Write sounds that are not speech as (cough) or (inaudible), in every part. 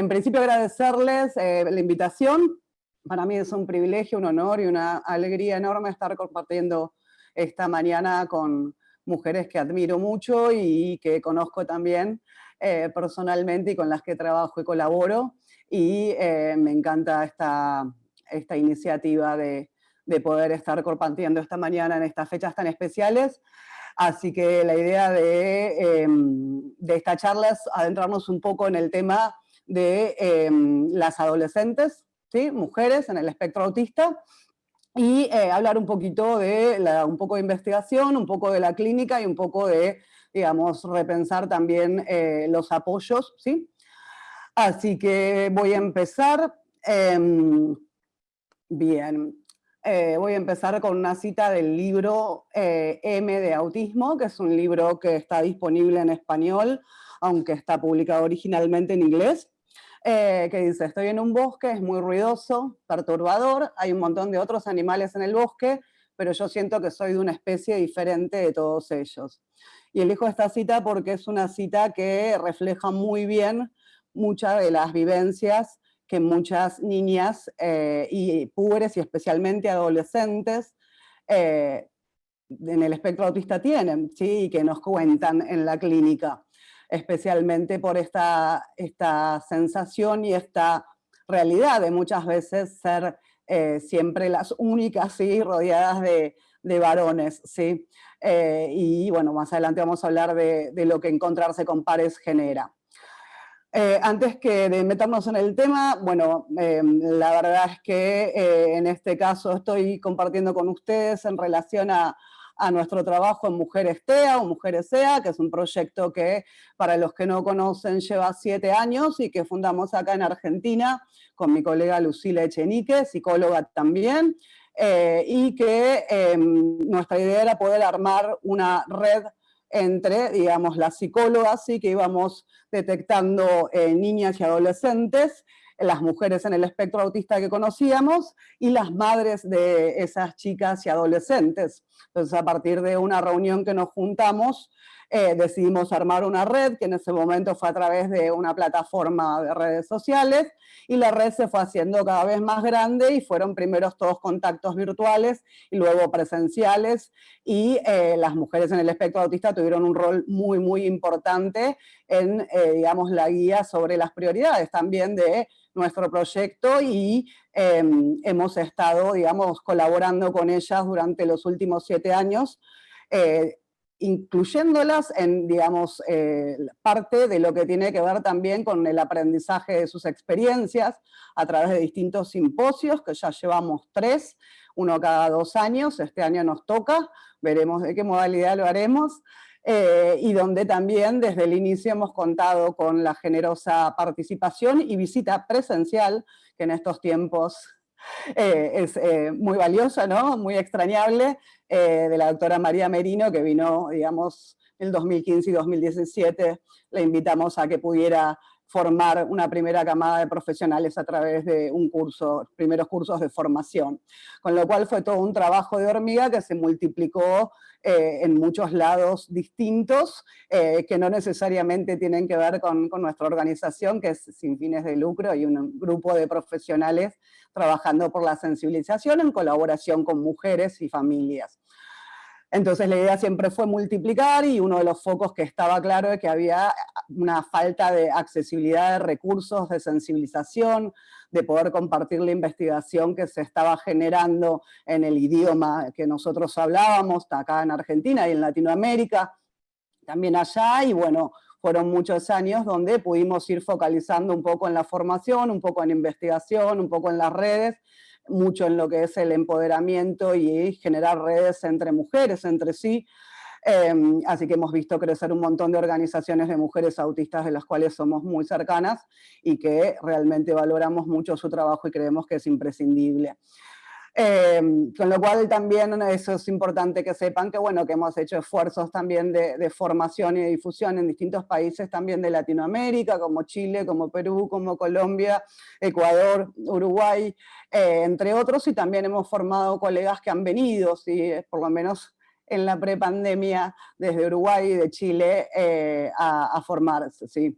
en principio agradecerles la invitación, para mí es un privilegio, un honor y una alegría enorme estar compartiendo esta mañana con mujeres que admiro mucho y que conozco también personalmente y con las que trabajo y colaboro, y me encanta esta, esta iniciativa de, de poder estar compartiendo esta mañana en estas fechas tan especiales. Así que la idea de, em, de esta charla es adentrarnos un poco en el tema de em, las adolescentes, ¿sí? mujeres en el espectro autista, y eh, hablar un poquito de un poco de investigación, un poco de la clínica y un poco de, digamos, repensar también eh, los apoyos, ¿sí? Así que voy a empezar. Em, bien, eh, voy a empezar con una cita del libro M de Autismo, que es un libro que está disponible en español, aunque está publicado originalmente en inglés, eh, que dice, estoy en un bosque, es muy ruidoso, perturbador, hay un montón de otros animales en el bosque, pero yo siento que soy de una especie diferente de todos ellos. Y elijo esta cita porque es una cita que refleja muy bien muchas de las vivencias que muchas niñas eh, y púberes y especialmente adolescentes eh, en el espectro autista tienen, ¿sí? y que nos cuentan en la clínica, especialmente por esta, esta sensación y esta realidad de muchas veces ser eh, siempre las únicas, ¿sí? rodeadas de, de varones. ¿sí? y bueno, más adelante vamos a hablar de, de lo que encontrarse con pares genera. Eh, antes que de meternos en el tema, bueno, eh, la verdad es que eh, en este caso estoy compartiendo con ustedes en relación a, a, nuestro trabajo en Mujeres TEA o Mujeres SEA, que es un proyecto que, para los que no conocen, lleva siete años y que fundamos acá en Argentina con mi colega Lucila Echenique, psicóloga también, y que nuestra idea era poder armar una red entre, digamos, las psicólogas, sí, que íbamos detectando eh, niñas y adolescentes, las mujeres en el espectro autista que conocíamos, y las madres de esas chicas y adolescentes. Entonces, a partir de una reunión que nos juntamos, eh, decidimos armar una red, que en ese momento fue a través de una plataforma de redes sociales, y la red se fue haciendo cada vez más grande y fueron primeros todos contactos virtuales y luego presenciales, y eh, las mujeres en el espectro autista tuvieron un rol muy, muy importante en, eh, digamos, la guía sobre las prioridades también de nuestro proyecto y em, hemos estado, digamos, colaborando con ellas durante los últimos siete años, incluyéndolas en, digamos, eh, parte de lo que tiene que ver también con el aprendizaje de sus experiencias a través de distintos simposios, que ya llevamos tres, uno cada dos años, este año nos toca, veremos de qué modalidad lo haremos, eh, y donde también desde el inicio hemos contado con la generosa participación y visita presencial, que en estos tiempos eh, es eh, muy valiosa, ¿no? muy extrañable, eh, de la doctora María Merino, que vino, digamos, en 2015 y 2017, le invitamos a que pudiera formar una primera camada de profesionales a través de un curso, primeros cursos de formación. Con lo cual fue todo un trabajo de hormiga que se multiplicó eh, en muchos lados distintos, eh, que no necesariamente tienen que ver con, con, nuestra organización, que es sin fines de lucro, y un grupo de profesionales trabajando por la sensibilización en colaboración con mujeres y familias. Entonces la idea siempre fue multiplicar y uno de los focos que estaba claro es que había una falta de accesibilidad de recursos, de sensibilización, de poder compartir la investigación que se estaba generando en el idioma que nosotros hablábamos, acá en Argentina y en Latinoamérica, también allá, y bueno, fueron muchos años donde pudimos ir focalizando un poco en la formación, un poco en investigación, un poco en las redes, mucho en lo que es el empoderamiento y generar redes entre mujeres, entre sí, em, así que hemos visto crecer un montón de organizaciones de mujeres autistas de las cuales somos muy cercanas y que realmente valoramos mucho su trabajo y creemos que es imprescindible. Em, con lo cual también eso es importante que sepan que, bueno, que hemos hecho esfuerzos también de, formación y difusión en distintos países también de Latinoamérica, como Chile, como Perú, como Colombia, Ecuador, Uruguay, eh, entre otros, y también hemos formado colegas que han venido, ¿sí? por lo menos en la prepandemia, desde Uruguay y de Chile, eh, a, a, formarse. ¿sí?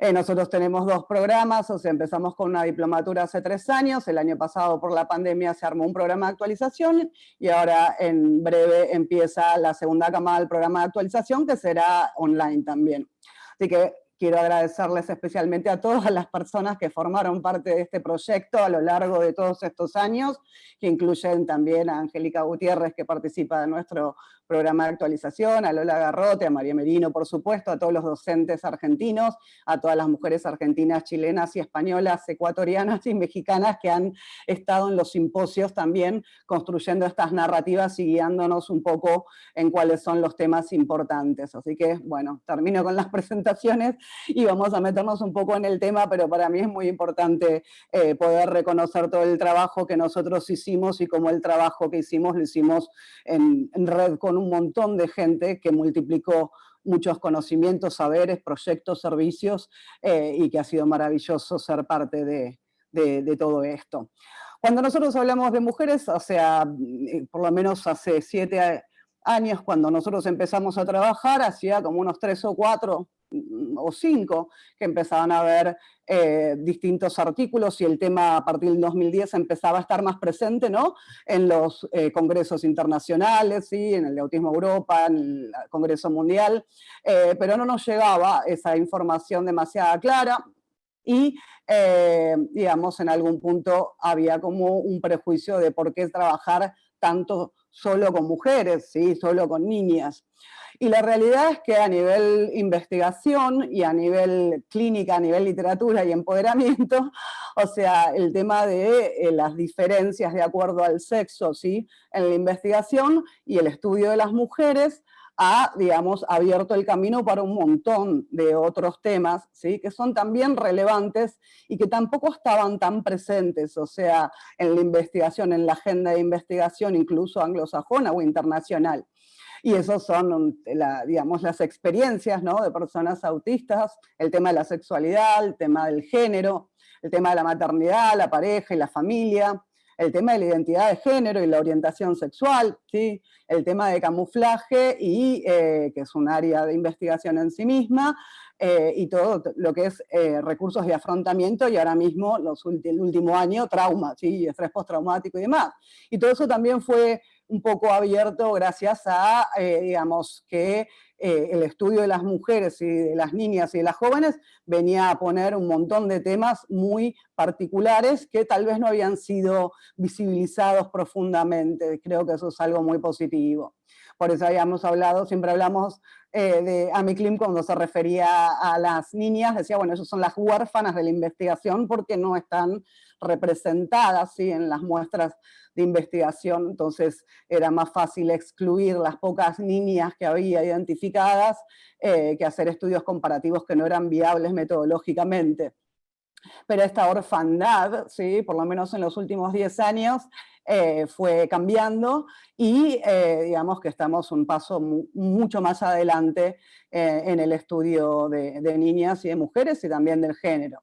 Eh, nosotros tenemos dos programas, o sea, empezamos con una diplomatura hace tres años, el año pasado por la pandemia se armó un programa de actualización y ahora en breve empieza la segunda camada del programa de actualización que será online también. Así que quiero agradecerles especialmente a todas las personas que formaron parte de este proyecto a lo largo de todos estos años, que incluyen también a Angélica Gutiérrez, que participa de nuestro programa de actualización, a Lola Garrote, a María Merino, por supuesto, a todos los docentes argentinos, a todas las mujeres argentinas, chilenas y españolas, ecuatorianas y mexicanas que han estado en los simposios también construyendo estas narrativas y guiándonos un poco en cuáles son los temas importantes. Así que, bueno, termino con las (laughs) presentaciones y vamos a meternos un poco en el tema, pero para mí es muy importante eh, poder reconocer todo el trabajo que nosotros hicimos y cómo el trabajo que hicimos lo hicimos en, en red con un montón de gente que multiplicó muchos conocimientos, saberes, proyectos, servicios, eh, y que ha sido maravilloso ser parte de, todo esto. Cuando nosotros hablamos de mujeres, o sea, mm, por lo menos hace siete años, cuando nosotros empezamos a trabajar, hacía como unos tres o cuatro Mm, o cinco que empezaban a ver eh, distintos artículos y el tema a partir del 2010 empezaba a estar más presente ¿no? en los eh, congresos internacionales, ¿sí? en el de Autismo Europa, en el Congreso Mundial, eh, pero no nos llegaba esa información demasiado clara y, digamos, en algún punto había como un prejuicio de por qué trabajar tanto solo con mujeres, ¿sí? solo con niñas. Y la realidad es que a nivel investigación y a nivel clínica, a nivel literatura y empoderamiento, (laughs) o sea, el tema de eh, las diferencias de acuerdo al sexo, ¿sí? En la investigación y el estudio de las mujeres ha, digamos, abierto el camino para un montón de otros temas, ¿sí? que son también relevantes y que tampoco estaban tan presentes, o sea, en la investigación, en la agenda de investigación, incluso anglosajona o internacional. Y esos son, digamos, las experiencias ¿no? de personas autistas, el tema de la sexualidad, el tema del género, el tema de la maternidad, la pareja y la familia, el tema de la identidad de género y la orientación sexual, ¿sí? el tema de camuflaje, y, eh, que es un área de investigación en sí misma, eh, y todo lo que es eh, recursos de afrontamiento, y ahora mismo, los el último año, trauma, ¿sí? estrés postraumático y demás. Y todo eso también fue un poco abierto gracias a, digamos, que eh, el estudio de las mujeres y de las niñas y de las jóvenes venía a poner un montón de temas muy particulares que tal vez no habían sido visibilizados profundamente. Creo que eso es algo muy positivo. Por eso habíamos hablado, siempre hablamos eh, de Amy Klim cuando se refería a las niñas, decía, bueno, esas son las huérfanas de la investigación porque no están representadas ¿sí? en las muestras de investigación, entonces era más fácil excluir las pocas niñas que había identificadas eh, que hacer estudios comparativos que no eran viables metodológicamente. Pero esta orfandad, ¿sí? por lo menos en los últimos 10 años, eh, fue cambiando y eh, digamos que estamos un paso mucho más adelante en el estudio de, niñas y de mujeres y también del género.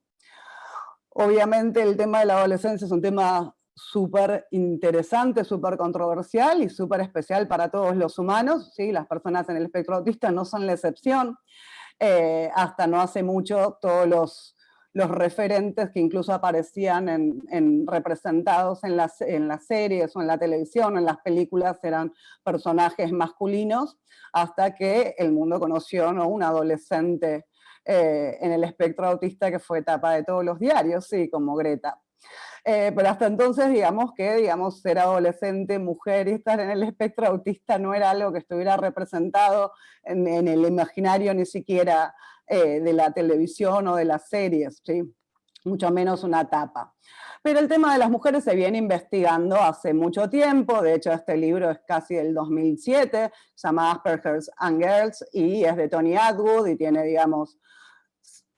Obviamente el tema de la adolescencia es un tema súper interesante, súper controversial y súper especial para todos los humanos, ¿sí? las personas en el espectro autista no son la excepción. hasta no hace mucho todos los referentes que incluso aparecían en, representados en las, en las series o en la televisión en las películas eran personajes masculinos, hasta que el mundo conoció ¿no? un adolescente eh, en el espectro autista que fue etapa de todos los diarios, sí, como Greta. Eh, pero hasta entonces, digamos que digamos, ser adolescente, mujer y estar en el espectro autista no era algo que estuviera representado en, el imaginario ni siquiera eh, de la televisión o de las series, ¿sí? mucho menos una tapa. Pero el tema de las mujeres se viene investigando hace mucho tiempo, de hecho este libro es casi del 2007, se llama Asperger's and Girls, y es de Tony Atwood, y tiene, digamos,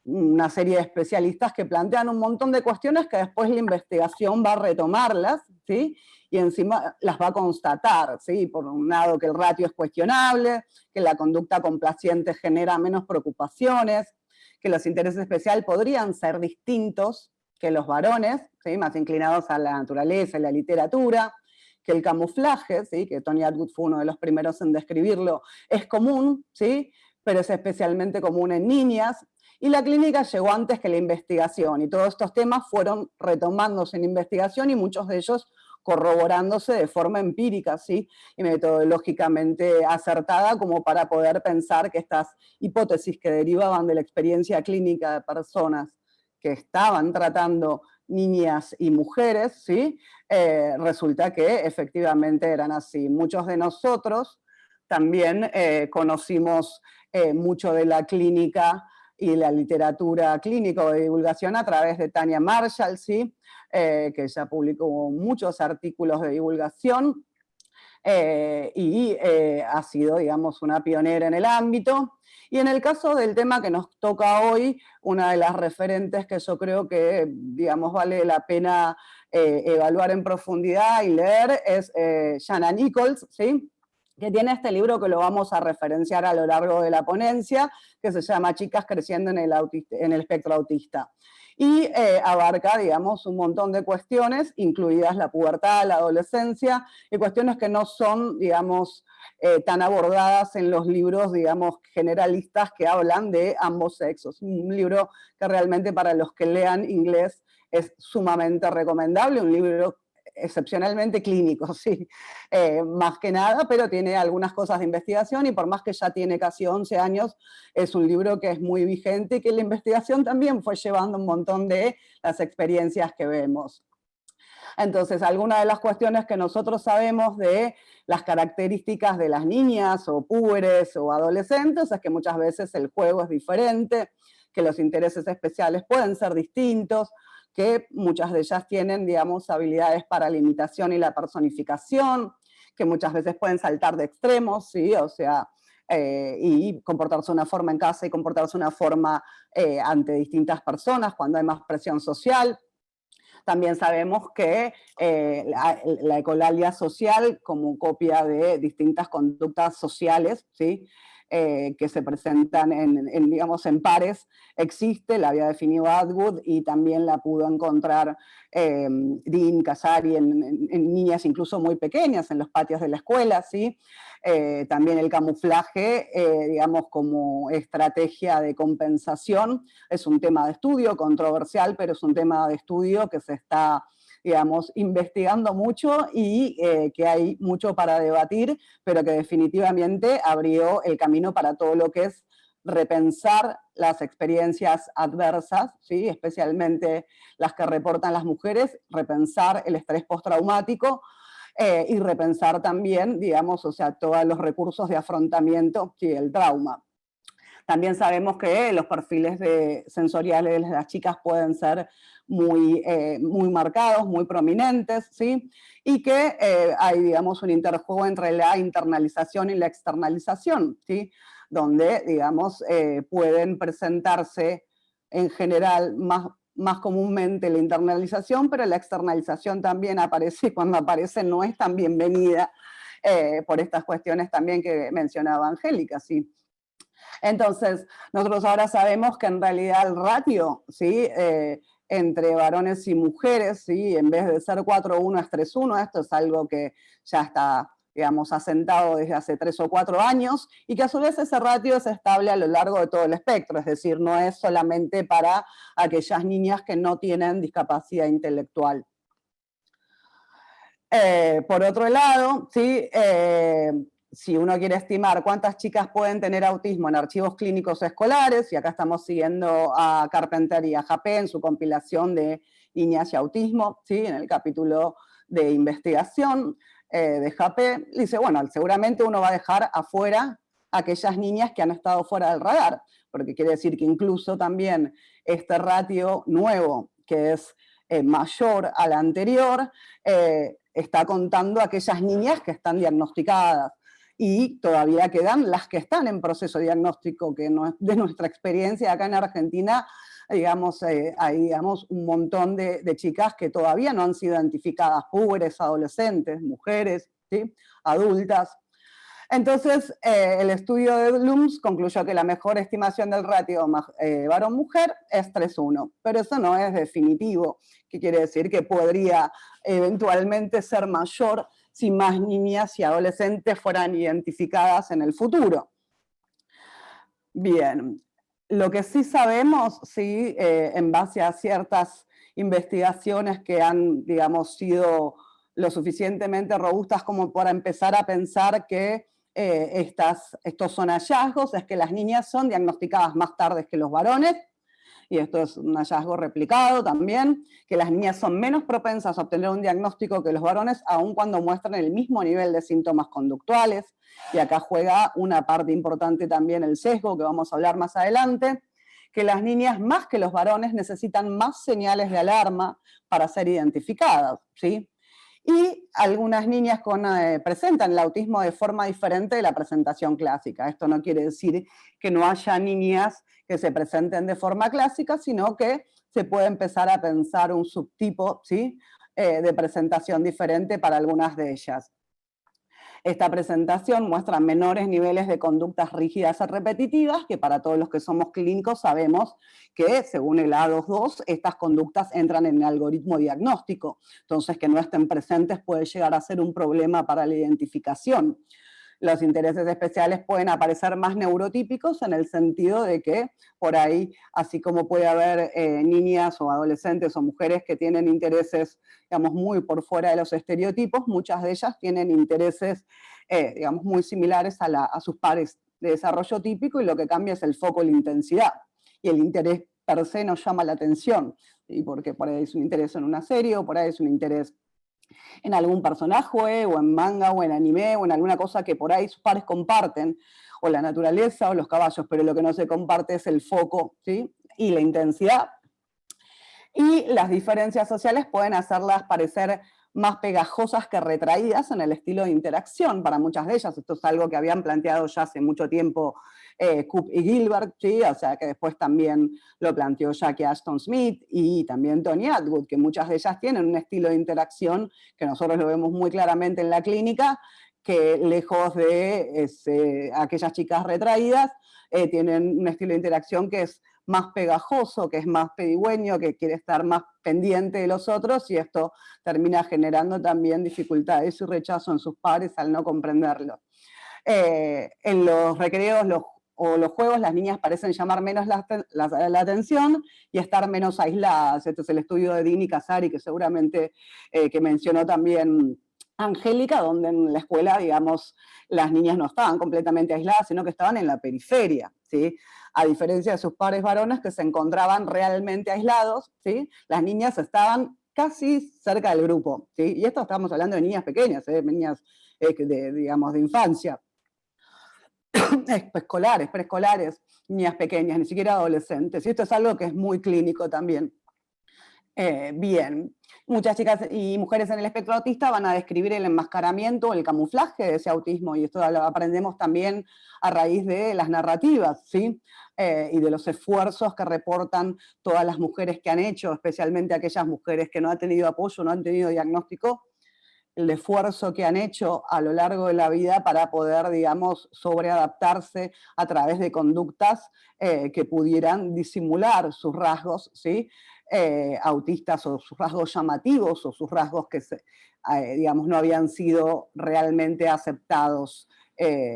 una serie de especialistas que plantean un montón de cuestiones que después la investigación va a retomarlas, ¿sí? y encima las va a constatar, ¿sí? por un lado que el ratio es cuestionable, que la conducta complaciente genera menos preocupaciones, que los intereses especiales podrían ser distintos que los varones, ¿sí? más inclinados a la naturaleza y la literatura, que el camuflaje, ¿sí? que Tony Atwood fue uno de los primeros en describirlo, es común, ¿sí? pero es especialmente común en niñas, y la clínica llegó antes que la investigación, y todos estos temas fueron retomándose en investigación y muchos de ellos corroborándose de forma empírica ¿sí? y metodológicamente acertada como para poder pensar que estas hipótesis que derivaban de la experiencia clínica de personas que estaban tratando niñas y mujeres, ¿sí? Eh, resulta que efectivamente eran así. Muchos de nosotros también eh, conocimos eh, mucho de la clínica y la literatura clínica de divulgación a través de Tania Marshall, ¿sí? Que ya publicó muchos artículos de divulgación y ha sido, digamos, una pionera en el ámbito. Y en el caso del tema que nos toca hoy, una de las referentes que yo creo que, digamos, vale la pena evaluar en profundidad y leer es Jana Nichols, ¿sí? que tiene este libro que lo vamos a referenciar a lo largo de la ponencia, que se llama Chicas creciendo en el, en el espectro autista. Y eh, abarca, digamos, un montón de cuestiones, incluidas la pubertad, la adolescencia, y cuestiones que no son, digamos, eh, tan abordadas en los libros, digamos, generalistas que hablan de ambos sexos. Un libro que realmente para los que lean inglés es sumamente recomendable, un libro excepcionalmente clínico, (laughs) sí, eh, más que nada, pero tiene algunas cosas de investigación y por más que ya tiene casi 11 años, es un libro que es muy vigente y que la investigación también fue llevando un montón de las experiencias que vemos. Entonces, algunas de las cuestiones que nosotros sabemos de las características de las niñas o púberes o adolescentes es que muchas veces el juego es diferente, que los intereses especiales pueden ser distintos, que muchas de ellas tienen, digamos, habilidades para la imitación y la personificación, que muchas veces pueden saltar de extremos, ¿sí? O sea, eh, y comportarse de una forma en casa y comportarse de una forma eh, ante distintas personas cuando hay más presión social. También sabemos que eh, la, la, ecolalia social, como copia de distintas conductas sociales, ¿sí? Eh, que se presentan en, digamos, en pares, existe, la había definido Atwood y también la pudo encontrar eh, Dean Casari en, niñas incluso muy pequeñas, en los patios de la escuela, ¿sí? Eh, también el camuflaje, digamos, como estrategia de compensación, es un tema de estudio controversial, pero es un tema de estudio que se está digamos, investigando mucho y eh, que hay mucho para debatir, pero que definitivamente abrió el camino para todo lo que es repensar las experiencias adversas, ¿sí? especialmente las que reportan las mujeres, repensar el estrés postraumático, eh, y repensar también, digamos, o sea, todos los recursos de afrontamiento y el trauma. También sabemos que los perfiles sensoriales de las chicas pueden ser muy, eh, muy marcados, muy prominentes, ¿sí? y que eh, hay, digamos, un interjuego entre la internalización y la externalización, ¿sí? Donde, digamos, eh, pueden presentarse en general más, más comúnmente la internalización, pero la externalización también aparece y cuando aparece no es tan bienvenida por estas cuestiones también que mencionaba Angélica, ¿sí? Entonces, nosotros ahora sabemos que en realidad el ratio, ¿sí? entre varones y mujeres, ¿sí? en vez de ser 4-1 es 3-1, esto es algo que ya está digamos, asentado desde hace tres o cuatro años, y que a su vez ese ratio es estable a lo largo de todo el espectro, es decir, no es solamente para aquellas niñas que no tienen discapacidad intelectual. Eh, por otro lado, ¿sí? Eh, si uno quiere estimar cuántas chicas pueden tener autismo en archivos clínicos escolares, y acá estamos siguiendo a Carpenter y a Japé en su compilación de niñas y autismo, ¿sí? en el capítulo de investigación eh, de Japé, dice, bueno, seguramente uno va a dejar afuera aquellas niñas que han estado fuera del radar, porque quiere decir que incluso también este ratio nuevo, que es eh, mayor al anterior, eh, está contando aquellas niñas que están diagnosticadas. Y todavía quedan las que están en proceso diagnóstico, que de nuestra experiencia acá en Argentina, digamos, eh, hay digamos, un montón de, chicas que todavía no han sido identificadas, púberes, adolescentes, mujeres, ¿sí? adultas. Entonces, eh, el estudio de Blooms concluyó que la mejor estimación del ratio eh, varón-mujer es 3-1, pero eso no es definitivo, que quiere decir que podría eventualmente ser mayor si más niñas y adolescentes fueran identificadas en el futuro. Bien, lo que sí sabemos, sí, eh, en base a ciertas investigaciones que han, digamos, sido lo suficientemente robustas como para empezar a pensar que eh, estas, estos son hallazgos, es que las niñas son diagnosticadas más tarde que los varones, y esto es un hallazgo replicado también, que las niñas son menos propensas a obtener un diagnóstico que los varones, aun cuando muestran el mismo nivel de síntomas conductuales, y acá juega una parte importante también el sesgo, que vamos a hablar más adelante, que las niñas más que los varones necesitan más señales de alarma para ser identificadas, ¿sí? Y algunas niñas con, eh, presentan el autismo de forma diferente de la presentación clásica. Esto no quiere decir que no haya niñas que se presenten de forma clásica, sino que se puede empezar a pensar un subtipo ¿sí? Eh, de presentación diferente para algunas de ellas. Esta presentación muestra menores niveles de conductas rígidas y repetitivas, que para todos los que somos clínicos sabemos que, según el A22, estas conductas entran en el algoritmo diagnóstico. Entonces, que no estén presentes puede llegar a ser un problema para la identificación los intereses especiales pueden aparecer más neurotípicos en el sentido de que por ahí, así como puede haber eh, niñas o adolescentes o mujeres que tienen intereses, digamos, muy por fuera de los estereotipos, muchas de ellas tienen intereses, eh, digamos, muy similares a, a sus pares de desarrollo típico y lo que cambia es el foco y la intensidad. Y el interés per se nos llama la atención, y porque por ahí es un interés en una serie o por ahí es un interés en algún personaje, o en manga, o en anime, o en alguna cosa que por ahí sus pares comparten, o la naturaleza, o los caballos, pero lo que no se comparte es el foco, ¿sí? y la intensidad. Y las diferencias sociales pueden hacerlas parecer más pegajosas que retraídas en el estilo de interacción para muchas de ellas. Esto es algo que habían planteado ya hace mucho tiempo eh, Coop y Gilbert, ¿sí? o sea que después también lo planteó Jackie Ashton Smith y también Tony Atwood, que muchas de ellas tienen un estilo de interacción que nosotros lo vemos muy claramente en la clínica, que lejos de aquellas chicas retraídas, eh, tienen un estilo de interacción que es más pegajoso, que es más pedigüeño, que quiere estar más pendiente de los otros, y esto termina generando también dificultades y rechazo en sus pares al no comprenderlo. Eh, en los recreos o los juegos las niñas parecen llamar menos la, atención y estar menos aisladas. Este es el estudio de Dini Casari, que seguramente eh, que mencionó también Angélica, donde en la escuela, digamos, las niñas no estaban completamente aisladas, sino que estaban en la periferia, ¿sí? A diferencia de sus pares varones que se encontraban realmente aislados, ¿sí? Las niñas estaban casi cerca del grupo, ¿sí? Y esto estamos hablando de niñas pequeñas, ¿eh? niñas, eh, de, digamos, de infancia. (coughs) Escolares, preescolares, niñas pequeñas, ni siquiera adolescentes. Y esto es algo que es muy clínico también. Eh, bien, muchas chicas y mujeres en el espectro autista van a describir el enmascaramiento, el camuflaje de ese autismo, y esto lo aprendemos también a raíz de las narrativas, ¿sí? Eh, y de los esfuerzos que reportan todas las mujeres que han hecho, especialmente aquellas mujeres que no han tenido apoyo, no han tenido diagnóstico, el esfuerzo que han hecho a lo largo de la vida para poder, digamos, sobreadaptarse a través de conductas eh, que pudieran disimular sus rasgos, ¿sí? Eh, autistas o sus rasgos llamativos o sus rasgos que, eh, digamos, no habían sido realmente aceptados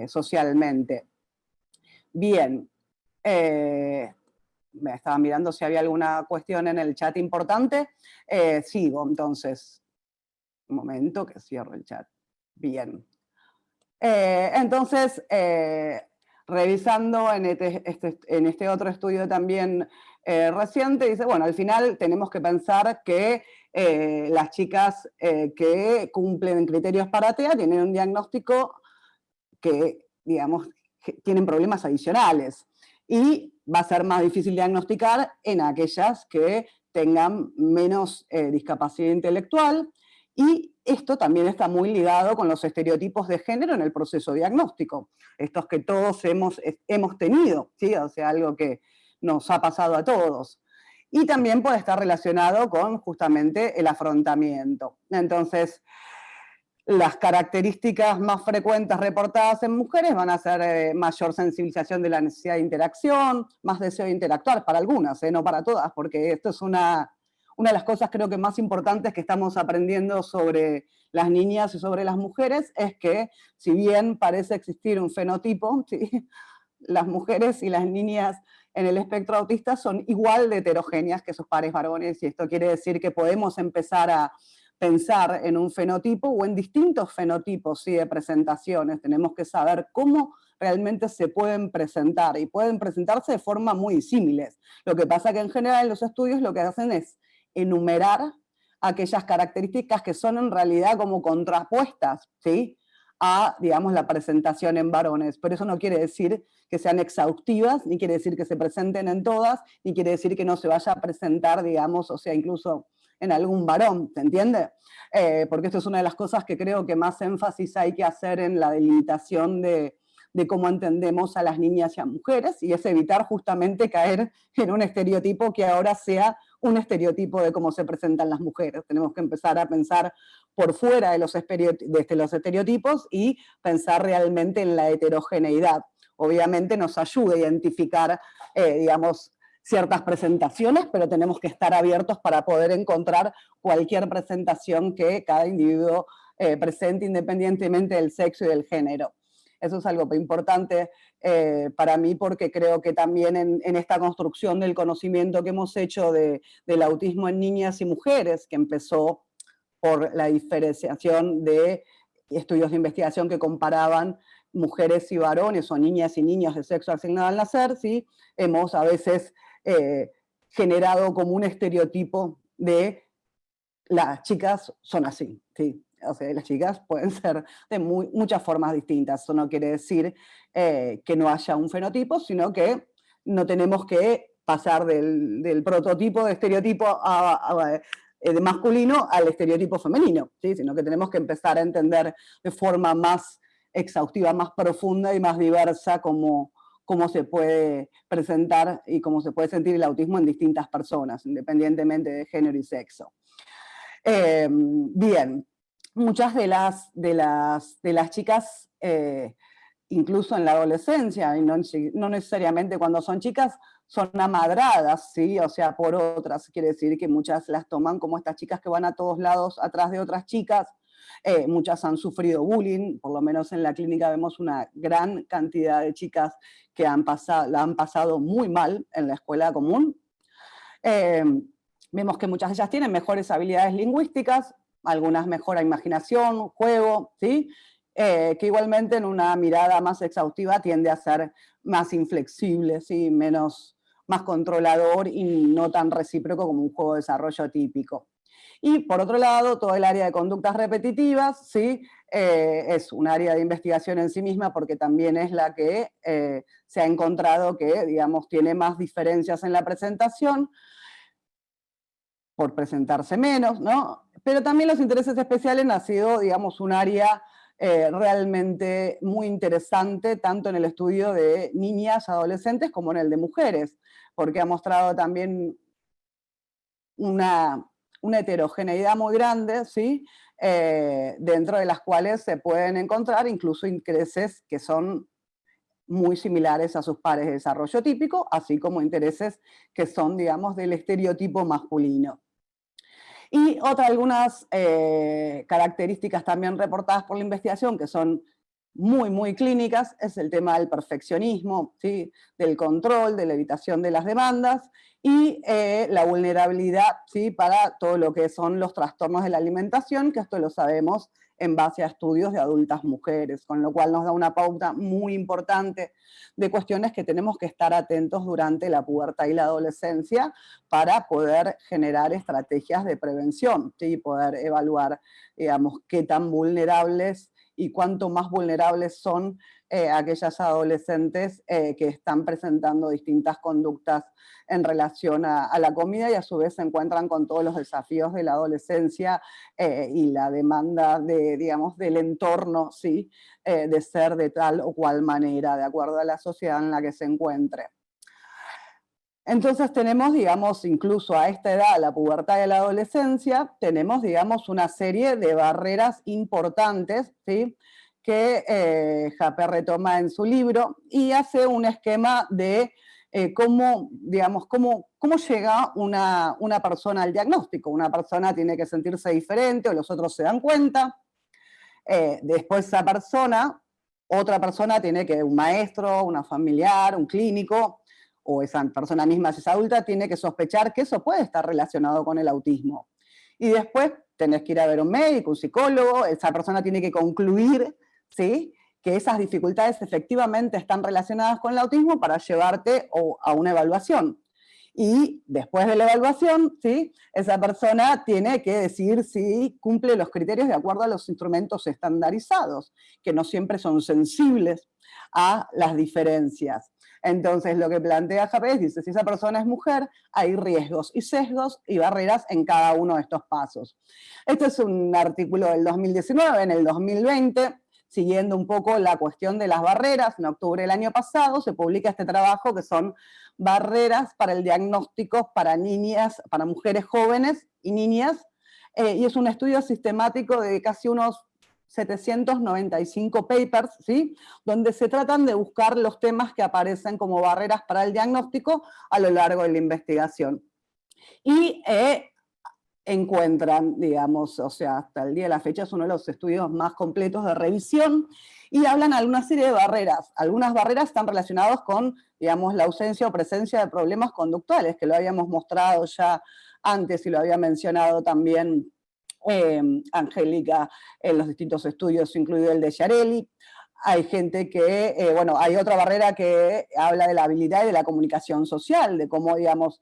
socialmente. Bien, me estaba mirando si había alguna cuestión en el chat importante. sigo, entonces, momento que cierro el chat. Bien. entonces, revisando en este, este, en este otro estudio también eh, reciente, dice, bueno, al final tenemos que pensar que eh, las chicas eh, que cumplen criterios para TEA tienen un diagnóstico que, digamos, tienen problemas adicionales. Y va a ser más difícil diagnosticar en aquellas que tengan menos discapacidad intelectual, y esto también está muy ligado con los estereotipos de género en el proceso diagnóstico, estos que todos hemos, hemos tenido, ¿sí? o sea, algo que, nos ha pasado a todos. Y también puede estar relacionado con justamente el afrontamiento. Entonces, las características más frecuentes reportadas en mujeres van a ser eh, mayor sensibilización de la necesidad de interacción, más deseo de interactuar para algunas, eh, no para todas, porque esto es una, una de las cosas creo que más importantes que estamos aprendiendo sobre las niñas y sobre las mujeres, es que si bien parece existir un fenotipo, (laughs) las mujeres y las niñas en el espectro autista son igual de heterogéneas que sus pares varones, y esto quiere decir que podemos empezar a pensar en un fenotipo o en distintos fenotipos ¿sí? de presentaciones. Tenemos que saber cómo realmente se pueden presentar, y pueden presentarse de forma muy similares. Lo que pasa que en general los estudios lo que hacen es enumerar aquellas características que son en realidad como contrapuestas, ¿sí? a, digamos, la presentación en varones. Pero eso no quiere decir que sean exhaustivas, ni quiere decir que se presenten en todas, ni quiere decir que no se vaya a presentar, digamos, o sea, incluso en algún varón, ¿se entiende? Eh, porque esto es una de las cosas que creo que más énfasis hay que hacer en la delimitación de, de cómo entendemos a las niñas y a mujeres, y es evitar justamente caer en un estereotipo que ahora sea un estereotipo de cómo se presentan las mujeres. Tenemos que empezar a pensar por fuera de los, este, los estereotipos y pensar realmente en la heterogeneidad. Obviamente nos ayuda a identificar, eh, digamos, ciertas presentaciones, pero tenemos que estar abiertos para poder encontrar cualquier presentación que cada individuo eh, presente independientemente del sexo y del género. Eso es algo importante eh, para mí porque creo que también en, esta construcción del conocimiento que hemos hecho del autismo en niñas y mujeres, que empezó por la diferenciación de estudios de investigación que comparaban mujeres y varones o niñas y niños de sexo asignado al nacer, ¿sí? hemos a veces eh, generado como un estereotipo de las chicas son así, ¿sí? O sea, las chicas pueden ser de muchas formas distintas. Eso no quiere decir eh, que no haya un fenotipo, sino que no tenemos que pasar del, prototipo de estereotipo eh, de masculino al estereotipo femenino, sino que tenemos que empezar a entender de forma más exhaustiva, más profunda y más diversa cómo, cómo se puede presentar y cómo se puede sentir el autismo en distintas personas, independientemente de género y sexo. Eh, bien, muchas de las, de las, de las chicas, eh, incluso en la adolescencia, y no, necesariamente cuando son chicas, son amadradas, ¿sí? o sea, por otras, quiere decir que muchas las toman como estas chicas que van a todos lados atrás de otras chicas, eh, muchas han sufrido bullying, por lo menos en la clínica vemos una gran cantidad de chicas que han pasado, la han pasado muy mal en la escuela común. Eh, vemos que muchas de ellas tienen mejores habilidades lingüísticas, algunas mejora imaginación, juego, ¿sí? Eh, que igualmente en una mirada más exhaustiva tiende a ser más inflexible, ¿sí? menos, más controlador y no tan recíproco como un juego de desarrollo típico. Y por otro lado, todo el área de conductas repetitivas, ¿sí? Eh, es un área de investigación en sí misma porque también es la que eh, se ha encontrado que, digamos, tiene más diferencias en la presentación, por presentarse menos, ¿no? Pero también los intereses especiales han sido, digamos, un área eh, realmente muy interesante, tanto en el estudio de niñas, adolescentes, como en el de mujeres, porque ha mostrado también una, heterogeneidad muy grande, ¿sí? Eh, dentro de las cuales se pueden encontrar incluso intereses que son muy similares a sus pares de desarrollo típico, así como intereses que son, digamos, del estereotipo masculino. Y otras algunas eh, características también reportadas por la investigación que son muy, muy clínicas, es el tema del perfeccionismo, ¿sí? del control, de la evitación de las demandas, y eh, la vulnerabilidad ¿sí? para todo lo que son los trastornos de la alimentación, que esto lo sabemos en base a estudios de adultas mujeres, con lo cual nos da una pauta muy importante de cuestiones que tenemos que estar atentos durante la pubertad y la adolescencia para poder generar estrategias de prevención y poder evaluar, digamos, qué tan vulnerables y cuánto más vulnerables son eh, aquellas adolescentes eh, que están presentando distintas conductas en relación a, la comida y a su vez se encuentran con todos los desafíos de la adolescencia eh, y la demanda de, digamos, del entorno, ¿sí? de ser de tal o cual manera, de acuerdo a la sociedad en la que se encuentre. Entonces tenemos, digamos, incluso a esta edad, la pubertad y la adolescencia, tenemos, digamos, una serie de barreras importantes, ¿sí? Que eh, retoma en su libro y hace un esquema de eh, cómo, digamos, cómo, cómo llega una, persona al diagnóstico. Una persona tiene que sentirse diferente o los otros se dan cuenta. Eh, después esa persona otra persona tiene que, un maestro, una familiar, un clínico, o esa persona misma, si es adulta, tiene que sospechar que eso puede estar relacionado con el autismo. Y después tenés que ir a ver un médico, un psicólogo, esa persona tiene que concluir ¿sí? que esas dificultades efectivamente están relacionadas con el autismo para llevarte a una evaluación. Y después de la evaluación, ¿sí? esa persona tiene que decir si cumple los criterios de acuerdo a los instrumentos estandarizados, que no siempre son sensibles a las diferencias. Entonces lo que plantea Japés dice, si esa persona es mujer, hay riesgos y sesgos y barreras en cada uno de estos pasos. Este es un artículo del 2019, en el 2020, siguiendo un poco la cuestión de las barreras, en octubre del año pasado se publica este trabajo que son barreras para el diagnóstico para niñas, para mujeres jóvenes y niñas, eh, y es un estudio sistemático de casi unos 795 papers, ¿sí? donde se tratan de buscar los temas que aparecen como barreras para el diagnóstico a lo largo de la investigación. Y eh, encuentran, digamos, o sea, hasta el día de la fecha es uno de los estudios más completos de revisión, y hablan de una serie de barreras. Algunas barreras están relacionadas con, digamos, la ausencia o presencia de problemas conductuales, que lo habíamos mostrado ya antes y lo había mencionado también Em, Angélica en los distintos estudios, incluido el de Yareli. Hay gente que, eh, bueno, hay otra barrera que habla de la habilidad y de la comunicación social, de cómo, digamos,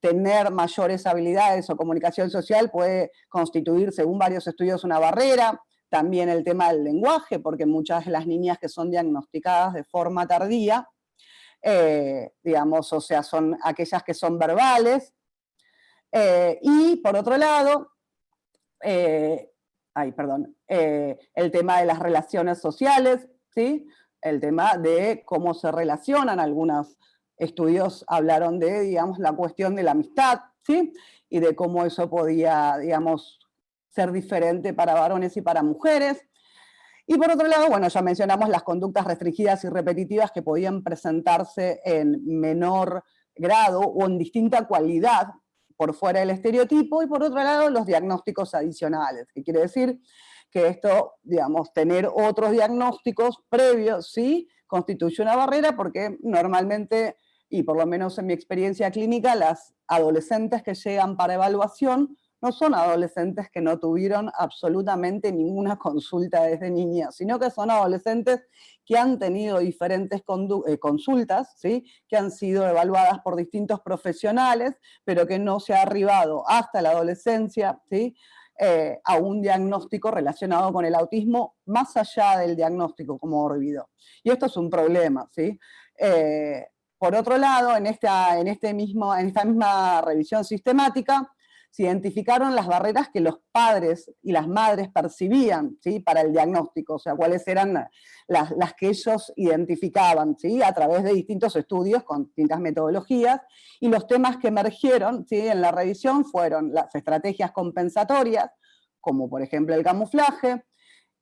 tener mayores habilidades o comunicación social puede constituir, según varios estudios, una barrera. También el tema del lenguaje, porque muchas de las niñas que son diagnosticadas de forma tardía, eh, digamos, o sea, son aquellas que son verbales. Eh, y por otro lado, eh, ay, perdón, el tema de las relaciones sociales, ¿sí? el tema de cómo se relacionan, algunos estudios hablaron de, digamos, la cuestión de la amistad, ¿sí? y de cómo eso podía, digamos, ser diferente para varones y para mujeres. Y por otro lado, bueno, ya mencionamos las conductas restringidas y repetitivas que podían presentarse en menor grado o en distinta cualidad por fuera del estereotipo, y por otro lado los diagnósticos adicionales, que quiere decir que esto, digamos, tener otros diagnósticos previos, sí, constituye una barrera porque normalmente, y por lo menos en mi experiencia clínica, las adolescentes que llegan para evaluación no son adolescentes que no tuvieron absolutamente ninguna consulta desde niñas, sino que son adolescentes que han tenido diferentes eh, consultas, ¿sí? que han sido evaluadas por distintos profesionales, pero que no se ha arribado hasta la adolescencia ¿sí? Eh, a un diagnóstico relacionado con el autismo, más allá del diagnóstico como olvido. Y esto es un problema. ¿sí? Eh, por otro lado, en esta, en, este mismo, en esta misma revisión sistemática, se identificaron las barreras que los padres y las madres percibían ¿sí? para el diagnóstico, o sea, cuáles eran las, las que ellos identificaban ¿sí? a través de distintos estudios con distintas metodologías, y los temas que emergieron ¿sí? en la revisión fueron las estrategias compensatorias, como por ejemplo el camuflaje,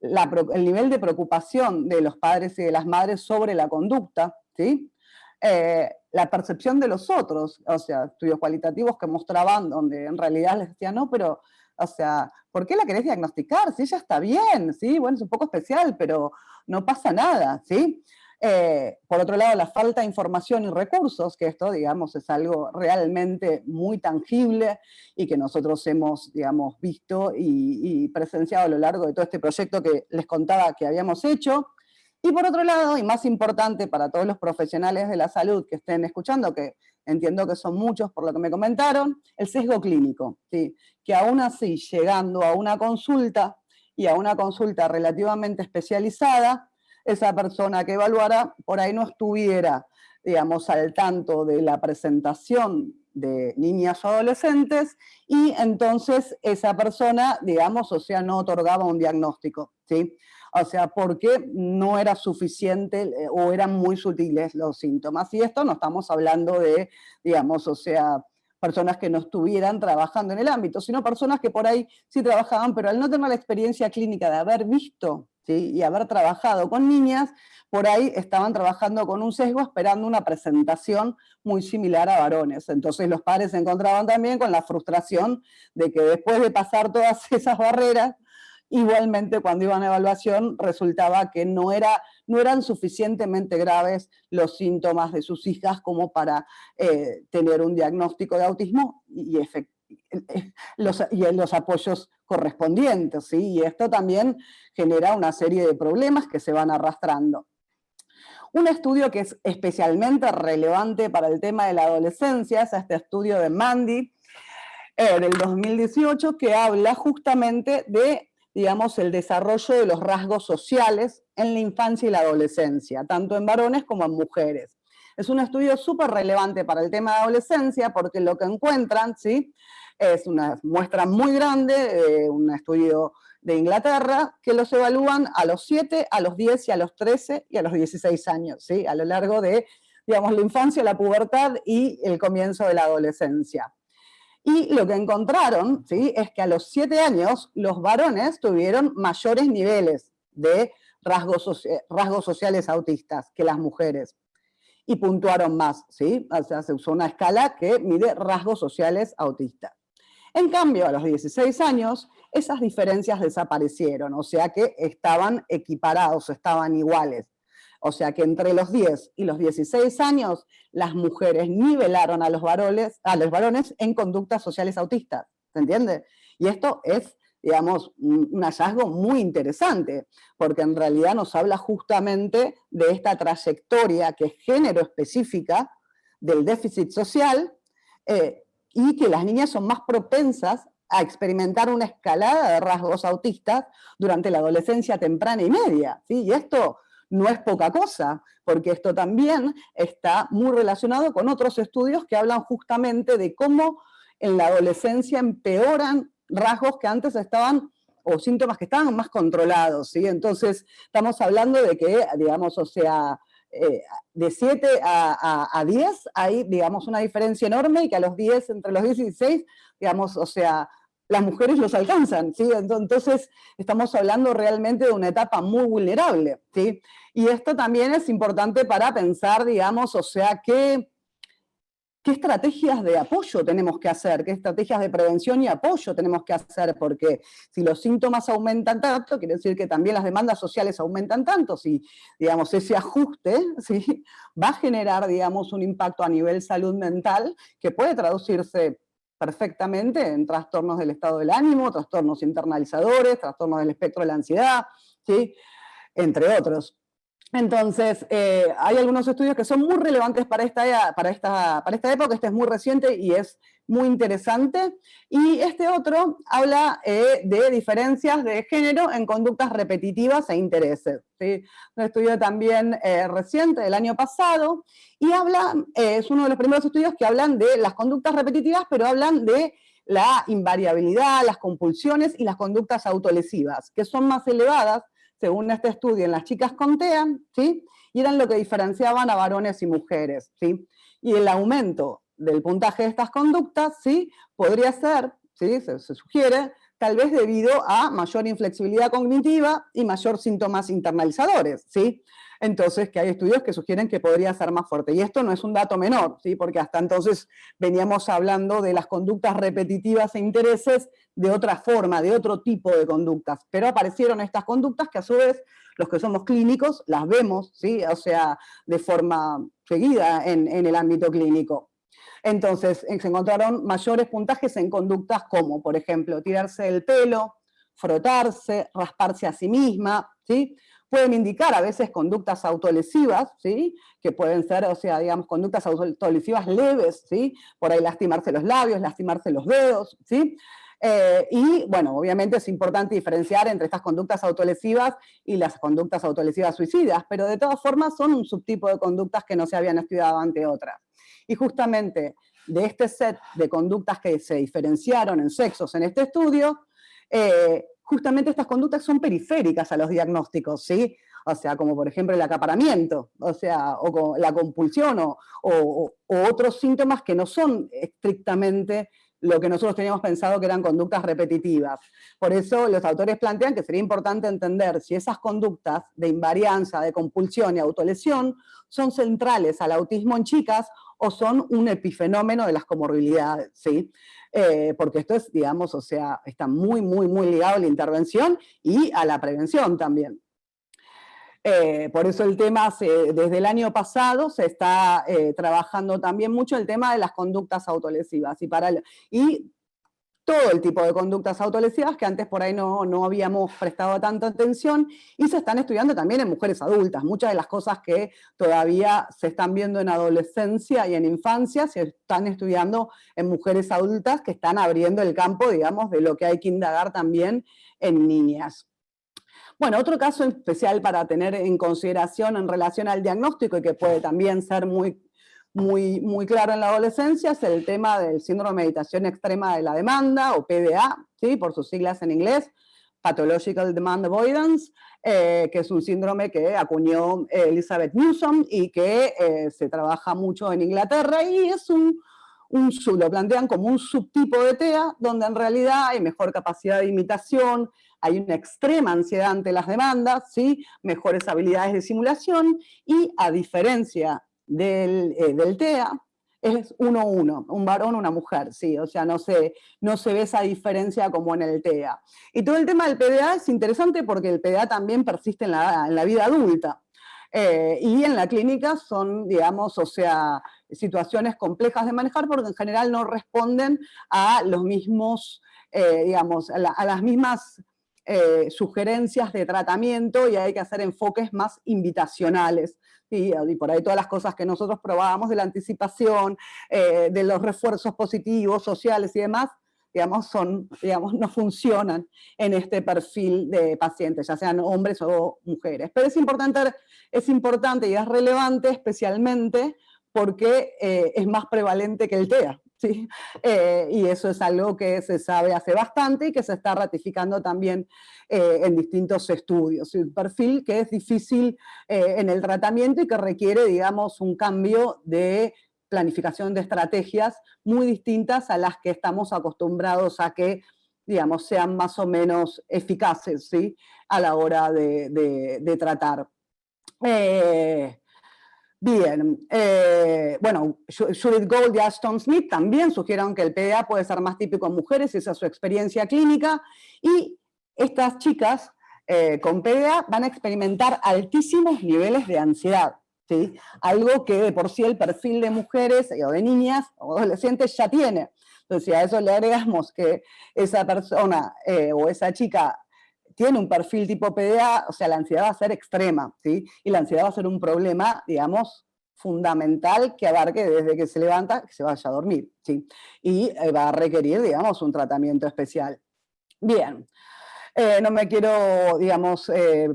el nivel de preocupación de los padres y de las madres sobre la conducta, ¿sí? Eh, la percepción de los otros, o sea, estudios cualitativos que mostraban donde en realidad les decían, no, pero, o sea, ¿por qué la querés diagnosticar? Si ella está bien, ¿sí? Bueno, es un poco especial, pero no pasa nada, ¿sí? Eh, por otro lado, la falta de información y recursos, que esto, digamos, es algo realmente muy tangible y que nosotros hemos, digamos, visto y, y presenciado a lo largo de todo este proyecto que les contaba que habíamos hecho, y por otro lado, y más importante para todos los profesionales de la salud que estén escuchando, que entiendo que son muchos por lo que me comentaron, el sesgo clínico, ¿sí? que aún así, llegando a una consulta, y a una consulta relativamente especializada, esa persona que evaluara por ahí no estuviera, digamos, al tanto de la presentación de niñas o adolescentes, y entonces esa persona, digamos, o sea, no otorgaba un diagnóstico, ¿sí? o sea, porque no era suficiente eh, o eran muy sutiles los síntomas. Y esto no estamos hablando de, digamos, o sea, personas que no estuvieran trabajando en el ámbito, sino personas que por ahí sí trabajaban, pero al no tener la experiencia clínica de haber visto y haber trabajado con niñas, por ahí estaban trabajando con un sesgo esperando una presentación muy similar a varones. Entonces los padres se encontraban también con la frustración de que después de pasar todas (laughs) esas barreras, Igualmente, cuando iban a evaluación, resultaba que no, era, no eran suficientemente graves los síntomas de sus hijas como para eh, tener un diagnóstico de autismo y, los, y los apoyos correspondientes, ¿sí? y esto también genera una serie de problemas que se van arrastrando. Un estudio que es especialmente relevante para el tema de la adolescencia es este estudio de Mandy, eh, del 2018, que habla justamente de, digamos, el desarrollo de los rasgos sociales en la infancia y la adolescencia, tanto en varones como en mujeres. Es un estudio súper relevante para el tema de adolescencia porque lo que encuentran, ¿sí? Es una muestra muy grande, un estudio de Inglaterra, que los evalúan a los 7, a los 10 y a los 13 y a los 16 años, ¿sí? a lo largo de digamos, la infancia, la pubertad y el comienzo de la adolescencia. Y lo que encontraron ¿sí? es que a los 7 años los varones tuvieron mayores niveles de rasgos, rasgos sociales autistas que las mujeres. Y puntuaron más, ¿sí? O sea, se usó una escala que mide rasgos sociales autistas. En cambio, a los 16 años, esas diferencias desaparecieron, o sea que estaban equiparados, estaban iguales. O sea que entre los 10 y los 16 años, las mujeres nivelaron a los varones, a los varones en conductas sociales autistas, ¿se entiende? Y esto es, digamos, un hallazgo muy interesante, porque en realidad nos habla justamente de esta trayectoria que es género específica del déficit social, eh, y que las niñas son más propensas a experimentar una escalada de rasgos autistas durante la adolescencia temprana y media. ¿sí? Y esto no es poca cosa, porque esto también está muy relacionado con otros estudios que hablan justamente de cómo en la adolescencia empeoran rasgos que antes estaban, o síntomas que estaban más controlados, ¿sí? Entonces, estamos hablando de que, digamos, o sea, eh, de 7 a, a, 10 hay, digamos, una diferencia enorme y que a los 10, entre los 10 y 16, digamos, o sea, las mujeres los alcanzan, ¿sí? Entonces estamos hablando realmente de una etapa muy vulnerable, ¿sí? Y esto también es importante para pensar, digamos, o sea, qué, qué estrategias de apoyo tenemos que hacer, qué estrategias de prevención y apoyo tenemos que hacer, porque si los síntomas aumentan tanto, quiere decir que también las demandas sociales aumentan tanto, si, digamos, ese ajuste, (laughs) ¿sí? Va a generar, digamos, un impacto a nivel salud mental que puede traducirse perfectamente en trastornos del estado del ánimo, trastornos internalizadores, trastornos del espectro de la ansiedad, ¿sí? entre otros. Entonces, eh, hay algunos estudios que son muy relevantes para esta, para, esta, para esta época, este es muy reciente y es muy interesante. Y este otro habla eh, de diferencias de género en conductas repetitivas e intereses. ¿sí? Un estudio también eh, reciente del año pasado, y habla, es uno de los primeros estudios que hablan de las conductas repetitivas, pero hablan de la invariabilidad, las compulsiones y las conductas autolesivas, que son más elevadas según este estudio, en las chicas con TEA, ¿sí? y eran lo que diferenciaban a varones y mujeres. ¿sí? Y el aumento del puntaje de estas conductas ¿sí? podría ser, ¿sí? se, se sugiere, tal vez debido a mayor inflexibilidad cognitiva y mayor síntomas internalizadores. ¿sí? Entonces que hay estudios que sugieren que podría ser más fuerte. Y esto no es un dato menor, ¿sí? porque hasta entonces veníamos hablando de las conductas repetitivas e intereses de otra forma, de otro tipo de conductas, pero aparecieron estas conductas que a su vez los que somos clínicos las vemos, ¿sí? o sea, de forma seguida en, en el ámbito clínico. Entonces, se encontraron mayores puntajes en conductas como, por ejemplo, tirarse el pelo, frotarse, rasparse a sí misma, ¿sí? Pueden indicar a veces conductas autolesivas, ¿sí? que pueden ser, o sea, digamos, conductas autolesivas leves, ¿sí? por ahí lastimarse los labios, lastimarse los dedos, ¿sí? Eh, y bueno, obviamente es importante diferenciar entre estas conductas autolesivas y las conductas autolesivas suicidas, pero de todas formas son un subtipo de conductas que no se habían estudiado ante otras. Y justamente de este set de conductas que se diferenciaron en sexos en este estudio, eh, justamente estas conductas son periféricas a los diagnósticos, ¿sí? O sea, como por ejemplo el acaparamiento, o sea, o la compulsión, o, otros síntomas que no son estrictamente lo que nosotros teníamos pensado que eran conductas repetitivas. Por eso los autores plantean que sería importante entender si esas conductas de invarianza, de compulsión y autolesión son centrales al autismo en chicas o son un epifenómeno de las comorbilidades, ¿sí? Eh, porque esto es, digamos, o sea, está muy, muy, muy ligado a la intervención y a la prevención también. Eh, por eso el tema, desde el año pasado, se está eh, trabajando también mucho el tema de las conductas autolesivas. Y, para y todo el tipo de conductas autolesivas que antes por ahí no, no, habíamos prestado tanta atención y se están estudiando también en mujeres adultas. Muchas de las cosas que todavía se están viendo en adolescencia y en infancia se están estudiando en mujeres adultas que están abriendo el campo, digamos, de lo que hay que indagar también en niñas. Bueno, otro caso especial para tener en consideración en relación al diagnóstico y que puede también ser muy muy, muy claro en la adolescencia es el tema del síndrome de meditación extrema de la demanda, o PDA, ¿sí? por sus siglas en inglés, Pathological Demand Avoidance, eh, que es un síndrome que acuñó Elizabeth Newsom y que eh, se trabaja mucho en Inglaterra y es un, un, lo plantean como un subtipo de TEA, donde en realidad hay mejor capacidad de imitación, hay una extrema ansiedad ante las demandas, ¿sí? mejores habilidades de simulación y a diferencia del, eh, del TEA es uno uno, un varón, una mujer, sí, o sea, no se, no se ve esa diferencia como en el TEA. Y todo el tema del PDA es interesante porque el PDA también persiste en la, en la vida adulta. Eh, y en la clínica son, digamos, o sea, situaciones complejas de manejar porque en general no responden a los mismos, eh, digamos, a, las mismas sugerencias de tratamiento y hay que hacer enfoques más invitacionales y, por ahí todas las cosas que nosotros probábamos de la anticipación, eh, de los refuerzos positivos, sociales y demás, digamos, son, digamos, no funcionan en este perfil de pacientes, ya sean hombres o mujeres. Pero es importante, es importante y es relevante especialmente porque eh, es más prevalente que el TEA. ¿Sí? Eh, y eso es algo que se sabe hace bastante y que se está ratificando también eh, en distintos estudios. Un perfil que es difícil eh, en el tratamiento y que requiere, digamos, un cambio de planificación de estrategias muy distintas a las que estamos acostumbrados a que digamos, sean más o menos eficaces ¿sí? a la hora de, de tratar. Bien, eh, bueno, Judith Gold y Ashton Smith también sugirieron que el PDA puede ser más típico en mujeres, esa es su experiencia clínica, y estas chicas eh, con PDA van a experimentar altísimos niveles de ansiedad, ¿sí? algo que de por sí el perfil de mujeres o de niñas o adolescentes ya tiene. Entonces, si a eso le agregamos que esa persona eh, o esa chica tiene un perfil tipo PDA, o sea, la ansiedad va a ser extrema, ¿sí? Y la ansiedad va a ser un problema, digamos, fundamental que abarque desde que se levanta que se vaya a dormir, ¿sí? Y eh, va a requerir, digamos, un tratamiento especial. Bien, eh, no me quiero, digamos, eh,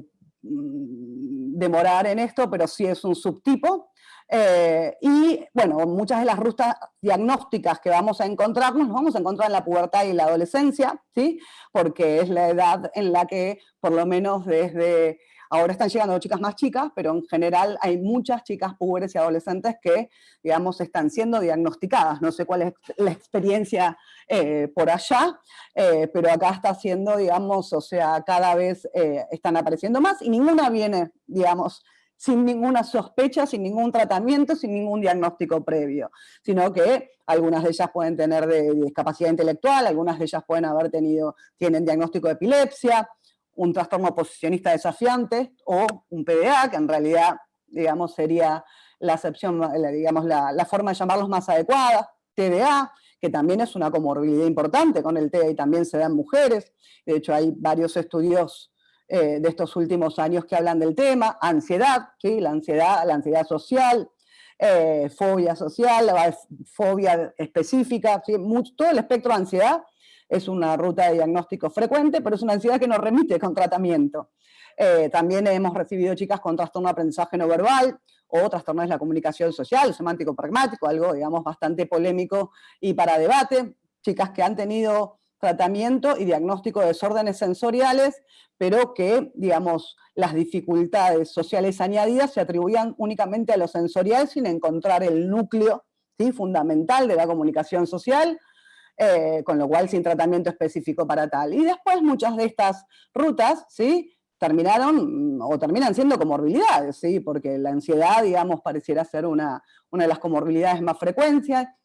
mm, demorar en esto, pero sí es un subtipo, eh, y bueno, muchas de las rutas diagnósticas que vamos a encontrarnos, nos vamos a encontrar en la pubertad y la adolescencia, ¿sí? porque es la edad en la que, por lo menos desde, ahora están llegando chicas más chicas, pero en general hay muchas chicas puberes y adolescentes que, digamos, están siendo diagnosticadas. No sé cuál es la experiencia eh, por allá, eh, pero acá está siendo, digamos, o sea, cada vez están apareciendo más y ninguna viene, digamos, sin ninguna sospecha, sin ningún tratamiento, sin ningún diagnóstico previo, sino que algunas de ellas pueden tener discapacidad intelectual, algunas de ellas pueden haber tenido, tienen diagnóstico de epilepsia, un trastorno posicionista desafiante o un PDA, que en realidad, digamos, sería la acepción, digamos, la, la forma de llamarlos más adecuada, TDA, que también es una comorbilidad importante con el TDA y también se da en mujeres. De hecho, hay varios estudios eh, de estos últimos años que hablan del tema, ansiedad, ¿sí? la, ansiedad la ansiedad social, eh, fobia social, fobia específica, todo el espectro de ansiedad es una ruta de diagnóstico frecuente, pero es una ansiedad que nos remite con tratamiento. Eh, también hemos recibido chicas con trastorno de aprendizaje no verbal, o trastornos de la comunicación social, semántico pragmático, algo digamos bastante polémico y para debate, chicas que han tenido tratamiento y diagnóstico de desórdenes sensoriales, pero que, digamos, las dificultades sociales añadidas se atribuían únicamente a lo sensorial sin encontrar el núcleo fundamental de la comunicación social, eh, con lo cual sin tratamiento específico para tal. Y después muchas de estas rutas, ¿sí? terminaron o terminan siendo comorbilidades, ¿sí? porque la ansiedad, digamos, pareciera ser una, una de las comorbilidades más,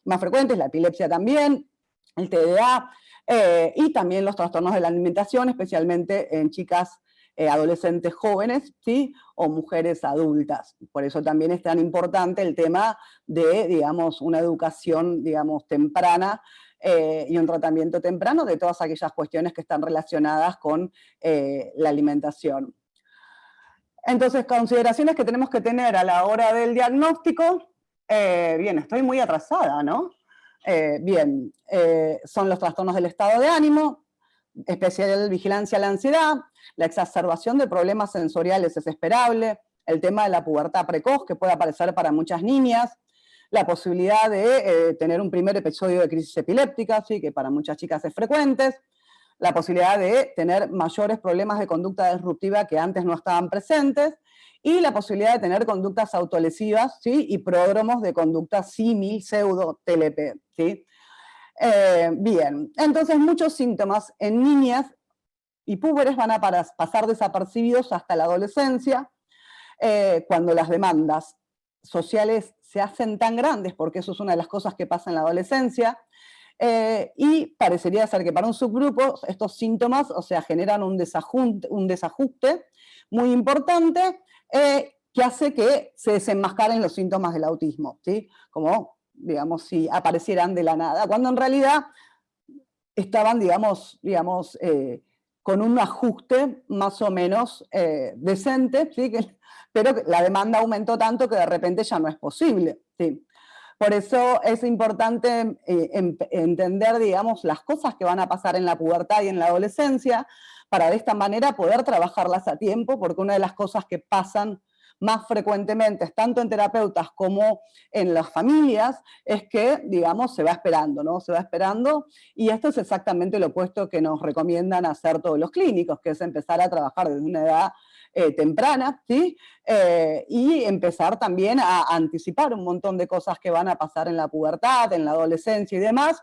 más frecuentes, la epilepsia también, el TDA, eh, y también los trastornos de la alimentación, especialmente en chicas eh, adolescentes jóvenes, ¿sí? O mujeres adultas. Por eso también es tan importante el tema de, digamos, una educación, digamos, temprana eh, y un tratamiento temprano de todas aquellas cuestiones que están relacionadas con la alimentación. Entonces, consideraciones que tenemos que tener a la hora del diagnóstico, bien, estoy muy atrasada, ¿no? Bien, son los trastornos del estado de ánimo, especial vigilancia a la ansiedad, la exacerbación de problemas sensoriales es esperable, el tema de la pubertad precoz que puede aparecer para muchas niñas, la posibilidad de eh, tener un primer episodio de crisis epiléptica, ¿sí? que para muchas chicas es frecuente, la posibilidad de tener mayores problemas de conducta disruptiva que antes no estaban presentes, y la posibilidad de tener conductas autolesivas ¿sí? y pródromos de conducta símil, pseudo, TLP. ¿sí? Eh, bien, entonces muchos síntomas en niñas y púberes van a pasar desapercibidos hasta la adolescencia, eh, cuando las demandas sociales se hacen tan grandes, porque eso es una de las cosas que pasa en la adolescencia, eh, y parecería ser que para un subgrupo estos síntomas, o sea, generan un un desajuste muy importante que hace que se desenmascaren los síntomas del autismo, ¿sí? Como digamos, si aparecieran de la nada, cuando en realidad estaban, digamos, digamos eh, con un ajuste más o menos eh, decente, ¿sí? (laughs) pero la demanda aumentó tanto que de repente ya no es posible. ¿sí? Por eso es importante eh, entender, digamos, las cosas que van a pasar en la pubertad y en la adolescencia, para de esta manera poder trabajarlas a tiempo, porque una de las cosas que pasan más frecuentemente, tanto en terapeutas como en las familias, es que, digamos, se va esperando, ¿no? Se va esperando, y esto es exactamente lo opuesto que nos recomiendan hacer todos los clínicos, que es empezar a trabajar desde una edad eh, temprana, ¿sí? Eh, y empezar también a anticipar un montón de cosas que van a pasar en la pubertad, en la adolescencia y demás,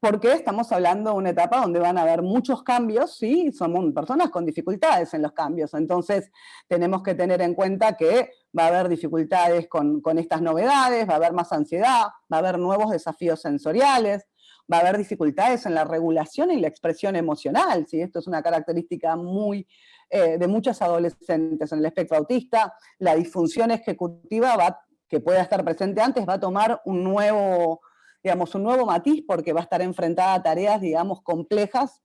porque estamos hablando de una etapa donde van a haber muchos cambios, ¿sí? Somos personas con dificultades en los cambios, entonces tenemos que tener en cuenta que va a haber dificultades con, estas novedades, va a haber más ansiedad, va a haber nuevos desafíos sensoriales, va a haber dificultades en la regulación y la expresión emocional, ¿sí? Esto es una característica muy eh, de muchas adolescentes en el espectro autista, la disfunción ejecutiva va, que pueda estar presente antes va a tomar un nuevo digamos, un nuevo matiz porque va a estar enfrentada a tareas, digamos, complejas,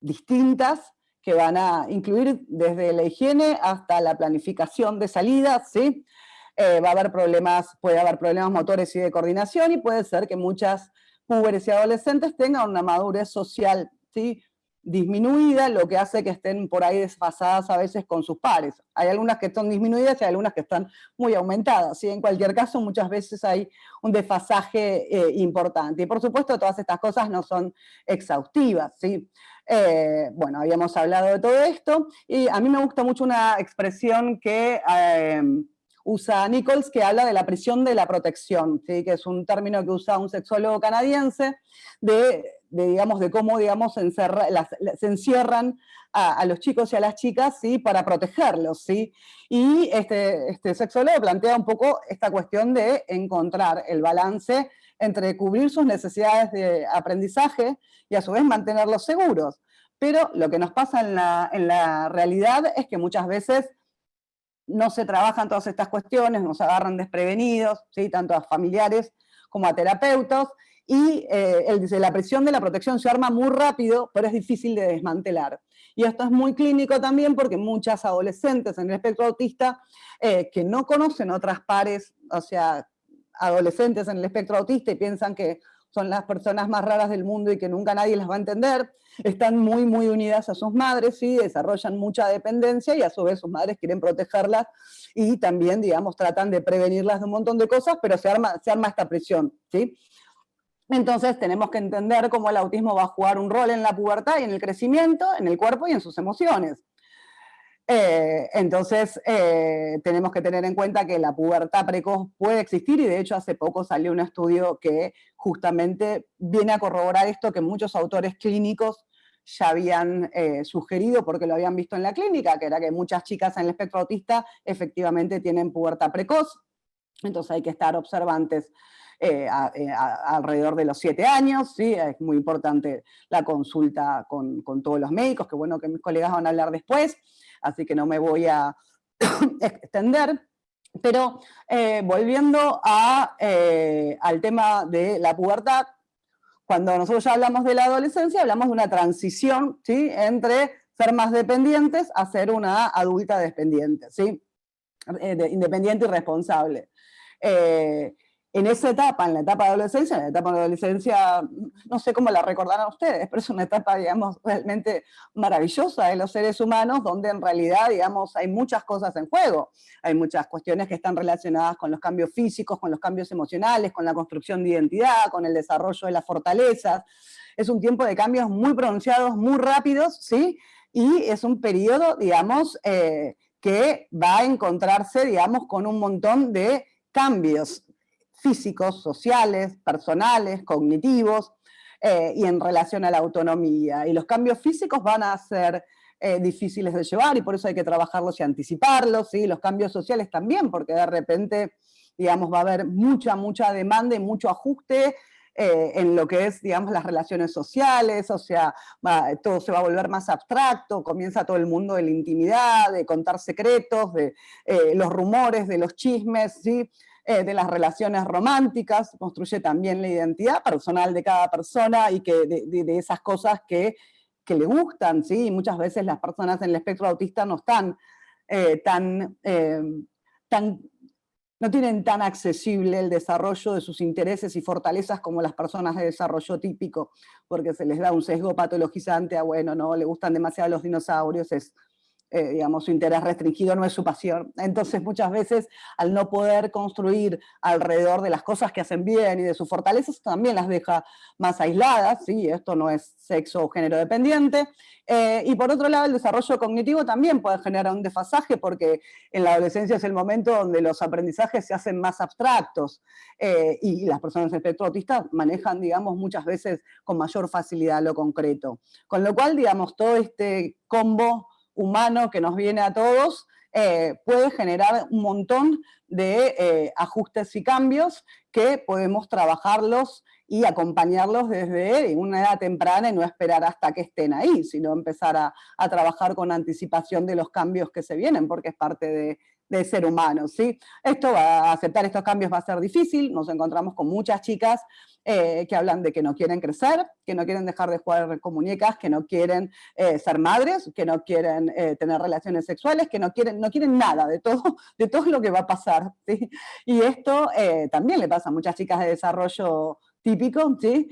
distintas, que van a incluir desde la higiene hasta la planificación de salidas, ¿sí? Eh, va a haber problemas, puede haber problemas motores y de coordinación y puede ser que muchas púberes y adolescentes tengan una madurez social, ¿sí? Disminuida, lo que hace que estén por ahí desfasadas a veces con sus pares. Hay algunas que están disminuidas y hay algunas que están muy aumentadas. En cualquier caso, muchas veces hay un desfasaje eh, importante. Y por supuesto, todas estas cosas no son exhaustivas. ¿sí? Eh, bueno, habíamos hablado de todo esto, y a mí me gusta mucho una expresión que... Eh, usa Nichols, que habla de la prisión de la protección, ¿sí? que es un término que usa un sexólogo canadiense, de, digamos, de cómo digamos, se, encierran a, los chicos y a las chicas ¿sí? para protegerlos. ¿sí? Y este, este sexólogo plantea un poco esta cuestión de encontrar el balance entre cubrir sus necesidades de aprendizaje y a su vez mantenerlos seguros. Pero lo que nos pasa en la, en la realidad es que muchas veces no se trabajan todas estas cuestiones, nos agarran desprevenidos, ¿sí? tanto a familiares como a terapeutas, y eh, la presión de la protección se arma muy rápido, pero es difícil de desmantelar. Y esto es muy clínico también porque muchas adolescentes en el espectro autista eh, que no conocen otras pares, o sea, adolescentes en el espectro autista y piensan que son las personas más raras del mundo y que nunca nadie las va a entender, están muy, muy unidas a sus madres, y desarrollan mucha dependencia y a su vez sus madres quieren protegerlas y también, digamos, tratan de prevenirlas de un montón de cosas, pero se arma, se arma esta presión, ¿sí? Entonces tenemos que entender cómo el autismo va a jugar un rol en la pubertad y en el crecimiento, en el cuerpo y en sus emociones. Eh, entonces, eh, tenemos que tener en cuenta que la pubertad precoz puede existir y de hecho hace poco salió un estudio que justamente viene a corroborar esto que muchos autores clínicos ya habían eh, sugerido porque lo habían visto en la clínica, que era que muchas chicas en el espectro autista efectivamente tienen pubertad precoz, entonces hay que estar observantes. alrededor de los siete años, ¿sí? es muy importante la consulta con, con, todos los médicos, que bueno que mis colegas van a hablar después, así que no me voy a (coughs) extender. Pero eh, volviendo eh, al tema de la pubertad, cuando nosotros ya hablamos de la adolescencia, hablamos de una transición ¿sí? entre ser más dependientes a ser una adulta dependiente, ¿sí? Eh, independiente y responsable en esa etapa, en la etapa de adolescencia, en la etapa de adolescencia, no sé cómo la recordarán ustedes, pero es una etapa, digamos, realmente maravillosa de los seres humanos, donde en realidad, digamos, hay muchas cosas en juego. Hay muchas cuestiones que están relacionadas con los cambios físicos, con los cambios emocionales, con la construcción de identidad, con el desarrollo de las fortalezas. Es un tiempo de cambios muy pronunciados, muy rápidos, ¿sí? Y es un periodo, digamos, eh, que va a encontrarse, digamos, con un montón de cambios físicos, sociales, personales, cognitivos, eh, y en relación a la autonomía. Y los cambios físicos van a ser eh, difíciles de llevar y por eso hay que trabajarlos y anticiparlos, y los cambios sociales también, porque de repente, digamos, va a haber mucha, mucha demanda y mucho ajuste eh, en lo que es, digamos, las relaciones sociales, o sea, todo se va a volver más abstracto, comienza todo el mundo de la intimidad, de contar secretos, de los rumores, de los chismes, ¿sí? Eh, de las relaciones románticas, construye también la identidad personal de cada persona y que de, esas cosas que, le gustan, ¿sí? Y muchas veces las personas en el espectro autista no están eh, tan, eh, tan, no tienen tan accesible el desarrollo de sus intereses y fortalezas como las personas de desarrollo típico, porque se les da un sesgo patologizante a, bueno, no, le gustan demasiado los dinosaurios, es eh, digamos, su interés restringido no es su pasión. Entonces muchas veces al no poder construir alrededor de las cosas que hacen bien y de sus fortalezas, también las deja más aisladas, ¿sí? esto no es sexo o género dependiente. Eh, y por otro lado, el desarrollo cognitivo también puede generar un desfasaje porque en la adolescencia es el momento donde los aprendizajes se hacen más abstractos eh, y las personas de espectro autista manejan, digamos, muchas veces con mayor facilidad lo concreto. Con lo cual, digamos, todo este combo humano que nos viene a todos, eh, puede generar un montón de eh, ajustes y cambios que podemos trabajarlos y acompañarlos desde una edad temprana y no esperar hasta que estén ahí, sino empezar a trabajar con anticipación de los cambios que se vienen, porque es parte de, de ser humano, ¿sí? Esto va aceptar estos cambios va a ser difícil, nos encontramos con muchas chicas eh, que hablan de que no quieren crecer, que no quieren dejar de jugar con muñecas, que no quieren eh, ser madres, que no quieren eh, tener relaciones sexuales, que no quieren, no quieren nada de todo, (laughs) de todo lo que va a pasar. Y esto también le pasa a muchas chicas de desarrollo típico, ¿sí?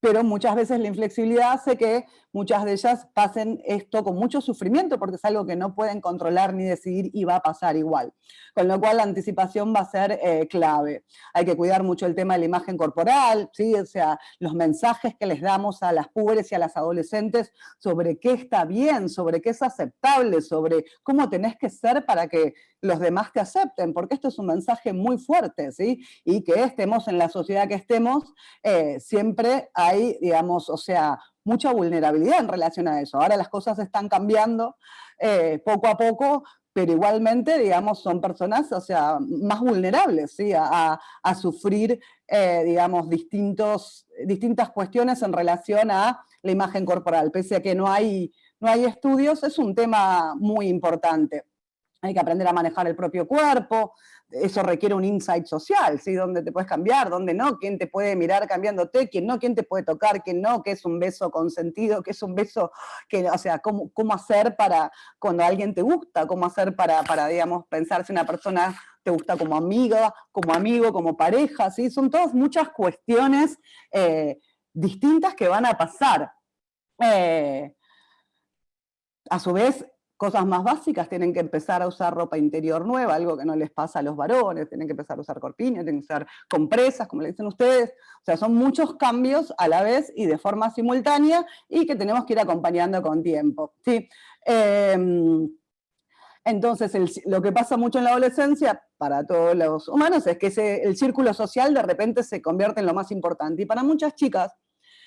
pero muchas veces la inflexibilidad hace que muchas de ellas pasen esto con mucho sufrimiento porque es algo que no pueden controlar ni decidir y va a pasar igual. Con lo cual la anticipación va a ser eh, clave. Hay que cuidar mucho el tema de la imagen corporal, ¿sí? o sea, los mensajes que les damos a las pobres y a las adolescentes sobre qué está bien, sobre qué es aceptable, sobre cómo tenés que ser para que los demás te acepten, porque esto es un mensaje muy fuerte, ¿sí? Y que estemos en la sociedad que estemos, eh, siempre hay, digamos, o sea, mucha vulnerabilidad en relación a eso. Ahora las cosas están cambiando eh, poco a poco, pero igualmente, digamos, son personas, o sea, más vulnerables, ¿sí? A, sufrir, eh, digamos, distintos, distintas cuestiones en relación a la imagen corporal. Pese a que no hay, no hay estudios, es un tema muy importante. Hay que aprender a manejar el propio cuerpo, eso requiere un insight social, ¿sí? Dónde te puedes cambiar, dónde no, quién te puede mirar cambiándote, quién no, quién te puede tocar, quién no, qué es un beso consentido, qué es un beso, que, o sea, cómo, cómo hacer para cuando alguien te gusta, cómo hacer para, para, digamos, pensar si una persona te gusta como amiga, como amigo, como pareja, ¿sí? Son todas muchas cuestiones eh, distintas que van a pasar. Eh, a su vez, cosas más básicas, tienen que empezar a usar ropa interior nueva, algo que no les pasa a los varones, tienen que empezar a usar corpiños, tienen que usar compresas, como le dicen ustedes, o sea, son muchos cambios a la vez y de forma simultánea y que tenemos que ir acompañando con tiempo. ¿sí? Em, entonces, lo que pasa mucho en la adolescencia, para todos los humanos, es que el círculo social de repente se convierte en lo más importante. Y para muchas chicas,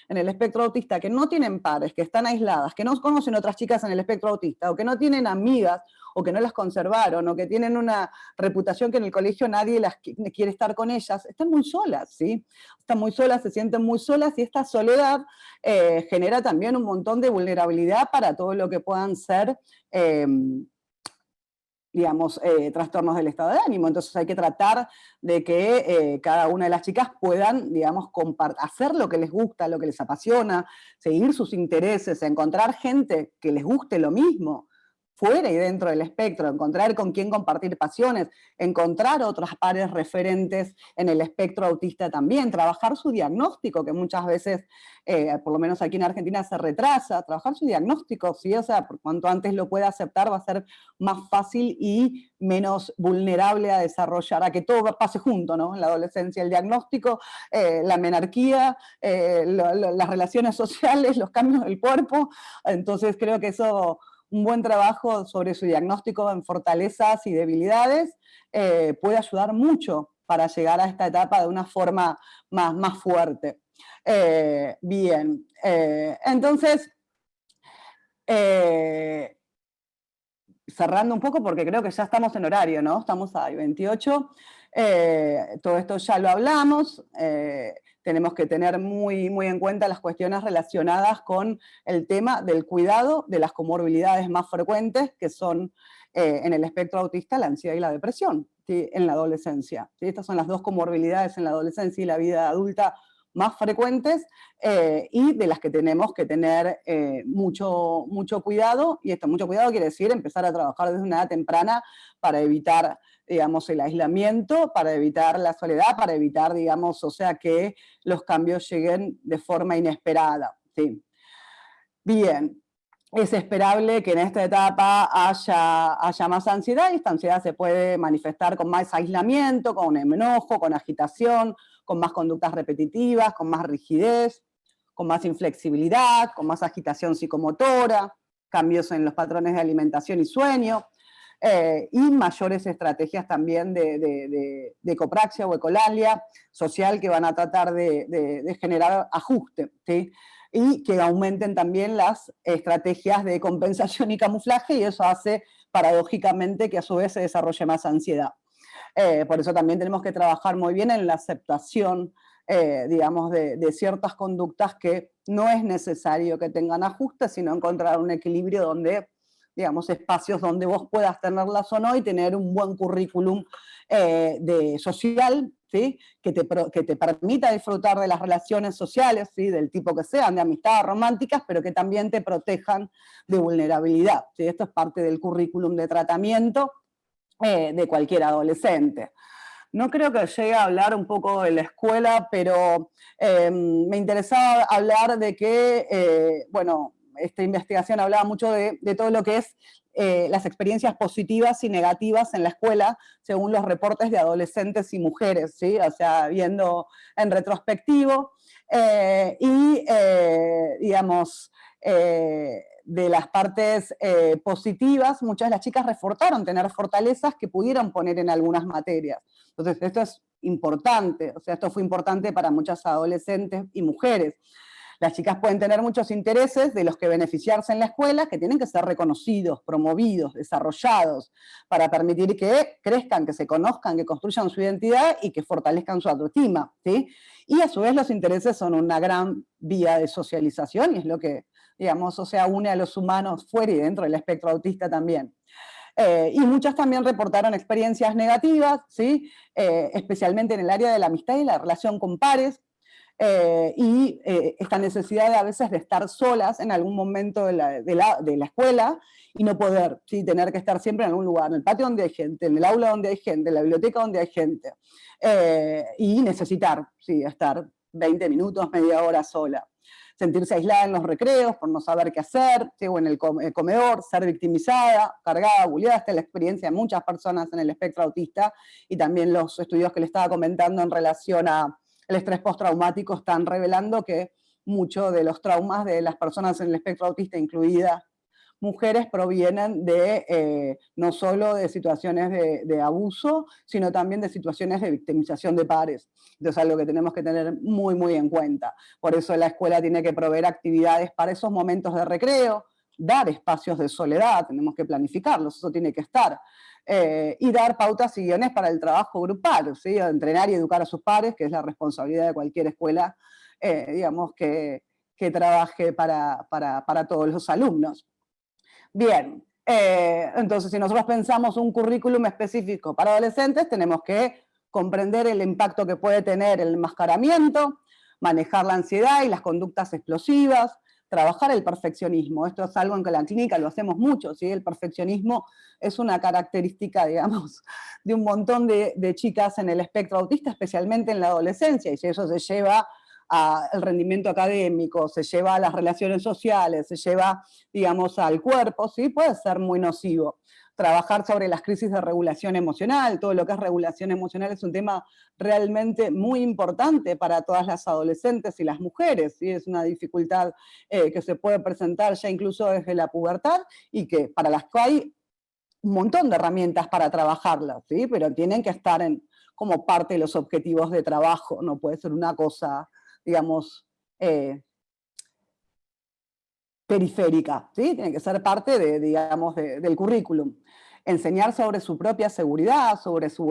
en el espectro autista que no tienen pares, que están aisladas, que no conocen otras chicas en el espectro autista, o que no tienen amigas, o que no las conservaron, o que tienen una reputación que en el colegio nadie las quiere estar con ellas, están muy solas, ¿sí? Están muy solas, se sienten muy solas, y esta soledad eh, genera también un montón de vulnerabilidad para todo lo que puedan ser em, digamos, eh, trastornos del estado de ánimo. Entonces hay que tratar de que eh, cada una de las chicas puedan, digamos, hacer lo que les gusta, lo que les apasiona, seguir sus intereses, encontrar gente que les guste lo mismo, fuera y dentro del espectro, encontrar con quién compartir pasiones, encontrar otras pares referentes en el espectro autista también, trabajar su diagnóstico, que muchas veces, eh, por lo menos aquí en Argentina, se retrasa, trabajar su diagnóstico, ¿sí? o sea, cuanto antes lo pueda aceptar va a ser más fácil y menos vulnerable a desarrollar, a que todo pase junto, ¿no? En la adolescencia, el diagnóstico, eh, la menarquía, eh, las relaciones (laughs) sociales, los cambios del cuerpo, entonces creo que eso un buen trabajo sobre su diagnóstico en fortalezas y debilidades eh, puede ayudar mucho para llegar a esta etapa de una forma más, más fuerte. Eh, bien, eh, entonces, cerrando un poco porque creo que ya estamos en horario, ¿no? Estamos a 28, todo esto ya lo hablamos, tenemos que tener muy, muy en cuenta las cuestiones relacionadas con el tema del cuidado de las comorbilidades más frecuentes, que son eh, en el espectro autista la ansiedad y la depresión en la adolescencia. Estas son las dos comorbilidades en la adolescencia y la vida adulta más frecuentes eh, y de las que tenemos que tener eh, mucho, mucho cuidado, y esto mucho cuidado quiere decir empezar a trabajar desde una edad temprana para evitar digamos, el aislamiento, para evitar la soledad, para evitar, digamos, o sea, que los cambios lleguen de forma inesperada. ¿sí? Bien, es esperable que en esta etapa haya, haya más ansiedad, y esta ansiedad se puede manifestar con más aislamiento, con enojo, con agitación, con más conductas repetitivas, con más rigidez, con más inflexibilidad, con más agitación psicomotora, cambios en los patrones de alimentación y sueño, eh, y mayores estrategias también de, ecopraxia o ecolalia social que van a tratar de, generar ajuste, y que aumenten también las estrategias de compensación y camuflaje, y eso hace paradójicamente que a su vez se desarrolle más ansiedad. Eh, por eso también tenemos que trabajar muy bien en la aceptación, eh, digamos, de, de, ciertas conductas que no es necesario que tengan ajustes, sino encontrar un equilibrio donde digamos, espacios donde vos puedas tenerlas o no y tener un buen currículum eh, de social, ¿sí? que, te, que te permita disfrutar de las relaciones sociales, ¿sí? del tipo que sean, de amistades románticas, pero que también te protejan de vulnerabilidad. ¿sí? Esto es parte del currículum de tratamiento eh, de cualquier adolescente. No creo que llegue a hablar un poco de la escuela, pero eh, me interesaba hablar de que, bueno, esta investigación hablaba mucho de, todo lo que es eh, las experiencias positivas y negativas en la escuela, según los reportes de adolescentes y mujeres, ¿sí? o sea, viendo en retrospectivo, eh, y eh, digamos, de las partes positivas, muchas de las chicas reforzaron tener fortalezas que pudieron poner en algunas materias. Entonces, esto es importante, o sea, esto fue importante para muchas adolescentes y mujeres. Las chicas pueden tener muchos intereses de los que beneficiarse en la escuela, que tienen que ser reconocidos, promovidos, desarrollados, para permitir que crezcan, que se conozcan, que construyan su identidad y que fortalezcan su autoestima. ¿sí? Y a su vez los intereses son una gran vía de socialización y es lo que, digamos, o sea, une a los humanos fuera y dentro del espectro autista también. Eh, y muchas también reportaron experiencias negativas, ¿sí? Eh, especialmente en el área de la amistad y la relación con pares, eh, y eh, esta necesidad de a veces de estar solas en algún momento de la, de la, de la escuela y no poder, ¿sí? tener que estar siempre en algún lugar, en el patio donde hay gente, en el aula donde hay gente, en la biblioteca donde hay gente, eh, y necesitar ¿sí? estar 20 minutos, media hora sola. Sentirse aislada en los recreos por no saber qué hacer, o en el comedor, ser victimizada, cargada, bulleada, esta es la experiencia de muchas personas en el espectro autista, y también los estudios que le estaba comentando en relación a el estrés postraumático están revelando que muchos de los traumas de las personas en el espectro autista, incluida mujeres provienen de eh, no solo de situaciones de, abuso, sino también de situaciones de victimización de pares. Entonces es algo que tenemos que tener muy, muy en cuenta. Por eso la escuela tiene que proveer actividades para esos momentos de recreo, dar espacios de soledad, tenemos que planificarlos, eso tiene que estar. Eh, y dar pautas y guiones para el trabajo grupal, ¿sí? entrenar y educar a sus pares, que es la responsabilidad de cualquier escuela, eh, digamos, que, que trabaje para, para, para todos los alumnos. Bien, eh, entonces si nosotros pensamos un currículum específico para adolescentes, tenemos que comprender el impacto que puede tener el enmascaramiento, manejar la ansiedad y las conductas explosivas, trabajar el perfeccionismo. Esto es algo en que la clínica lo hacemos mucho, ¿sí? el perfeccionismo es una característica, (laughs) digamos, de un montón de, de chicas en el espectro autista, especialmente en la adolescencia, y eso se lleva al rendimiento académico, se lleva a las relaciones sociales, se lleva, digamos, al cuerpo, ¿sí? puede ser muy nocivo. Trabajar sobre las crisis de regulación emocional, todo lo que es regulación emocional es un tema realmente muy importante para todas las adolescentes y las mujeres, ¿sí? es una dificultad eh, que se puede presentar ya incluso desde la pubertad y que para las que hay un montón de herramientas para trabajarlas, ¿sí? pero tienen que estar en, como parte de los objetivos de trabajo, no puede ser una cosa digamos, eh, periférica, ¿sí? tiene que ser parte de, digamos, del currículum. Enseñar sobre su propia seguridad, sobre su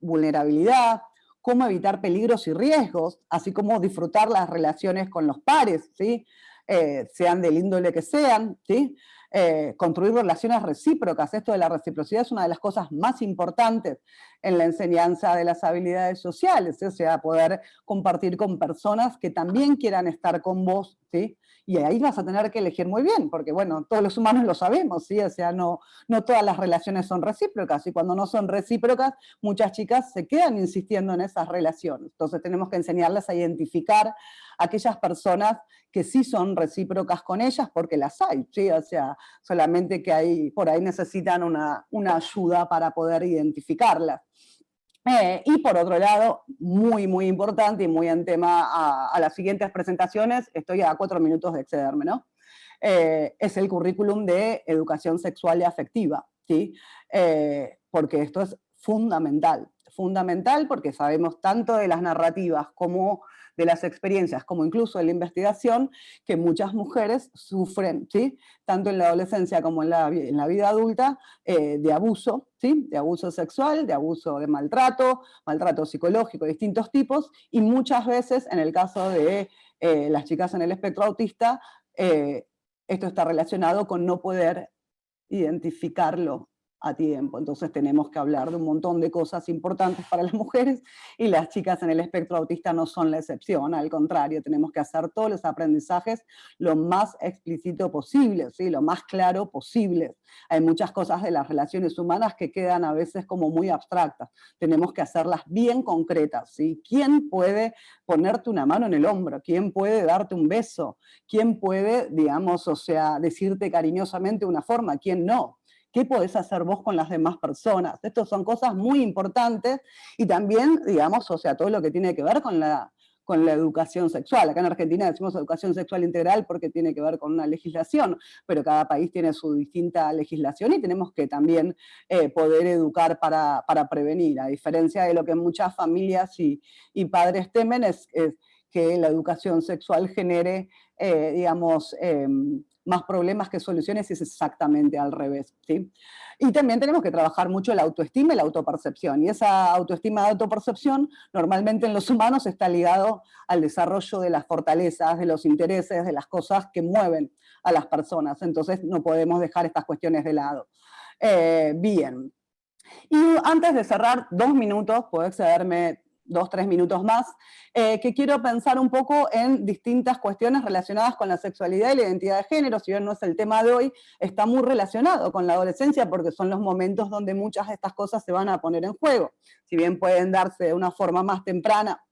vulnerabilidad, cómo evitar peligros y riesgos, así como disfrutar las relaciones con los pares, ¿sí? Eh, sean del índole que sean, ¿sí? Eh, construir relaciones recíprocas. Esto de la reciprocidad es una de las cosas más importantes en la enseñanza de las habilidades sociales, o sea, poder compartir con personas que también quieran estar con vos, ¿sí? Y ahí vas a tener que elegir muy bien, porque bueno, todos los humanos lo sabemos, ¿sí? O sea, no, no todas las relaciones son recíprocas, y cuando no son recíprocas, muchas chicas se quedan insistiendo en esas relaciones. Entonces tenemos que enseñarles a identificar aquellas personas que sí son recíprocas con ellas, porque las hay, ¿sí? O sea, solamente que ahí, por ahí necesitan una, una ayuda para poder identificarlas. Eh, y por otro lado, muy, muy importante y muy en tema a, las siguientes presentaciones, estoy a cuatro minutos de excederme, ¿no? Eh, es el currículum de educación sexual y afectiva, ¿sí? Eh, porque esto es fundamental, fundamental porque sabemos tanto de las narrativas como de las experiencias, como incluso de la investigación, que muchas mujeres sufren, ¿sí? tanto en la adolescencia como en la, en la vida adulta, eh, de abuso, ¿sí? de abuso sexual, de abuso de maltrato, maltrato psicológico de distintos tipos, y muchas veces, en el caso de eh, las chicas en el espectro autista, eh, esto está relacionado con no poder identificarlo a tiempo. Entonces tenemos que hablar de un montón de cosas importantes para las (laughs) mujeres y las chicas en el espectro autista no son la excepción, al contrario, tenemos que hacer todos los aprendizajes lo más explícito posible, ¿sí? lo más claro posible. Hay muchas cosas de las relaciones humanas que quedan a veces como muy abstractas, tenemos que hacerlas bien concretas. ¿sí? ¿Quién puede ponerte una mano en el hombro? ¿Quién puede darte un beso? ¿Quién puede, digamos, o sea, decirte cariñosamente una forma? ¿Quién no? ¿Qué podés hacer vos con las demás personas? Estas son cosas muy importantes y también, digamos, o sea, todo lo que tiene que ver con la, con la educación sexual. Acá en Argentina decimos educación sexual integral porque tiene que ver con una legislación, pero cada país tiene su distinta legislación y tenemos que también eh, poder educar para, prevenir, a diferencia de lo que muchas familias y, padres temen es, que la educación sexual genere, eh, digamos, em, más problemas que soluciones y es exactamente al revés. ¿sí? Y también tenemos que trabajar mucho la autoestima y la autopercepción. Y esa autoestima y autopercepción normalmente en los humanos está ligado al desarrollo de las fortalezas, de los intereses, de las cosas que mueven a las personas. Entonces no podemos dejar estas cuestiones de lado. Eh, bien. Y antes de cerrar, dos minutos, puedo excederme dos, tres minutos más, eh, que quiero pensar un poco en distintas cuestiones relacionadas con la sexualidad y la identidad de género, si bien no es el tema de hoy, está muy relacionado con la adolescencia porque son los momentos donde muchas de estas cosas se van a poner en juego, si bien pueden darse de una forma más temprana.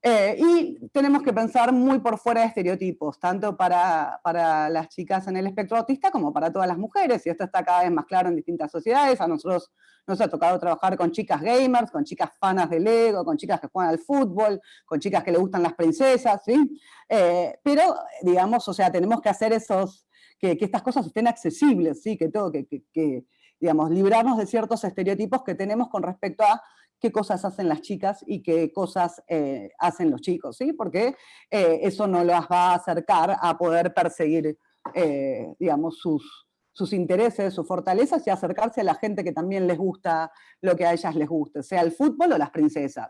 Eh, y tenemos que pensar muy por fuera de estereotipos, tanto para, para, las chicas en el espectro autista como para todas las mujeres, y esto está cada vez más claro en distintas sociedades. A nosotros nos ha tocado trabajar con chicas gamers, con chicas fanas de Lego, con chicas que juegan al fútbol, con chicas que le gustan las princesas, ¿sí? Eh, pero, digamos, o sea, tenemos que hacer esos, que, que estas cosas estén accesibles, ¿sí? Que todo, que, que digamos, librarnos de ciertos estereotipos que tenemos con respecto a qué cosas hacen las chicas y qué cosas eh, hacen los chicos, ¿sí? Porque eh, eso no las va a acercar a poder perseguir, eh, digamos, sus, sus intereses, sus fortalezas y acercarse a la gente que también les gusta lo que a ellas les guste, sea el fútbol o las princesas.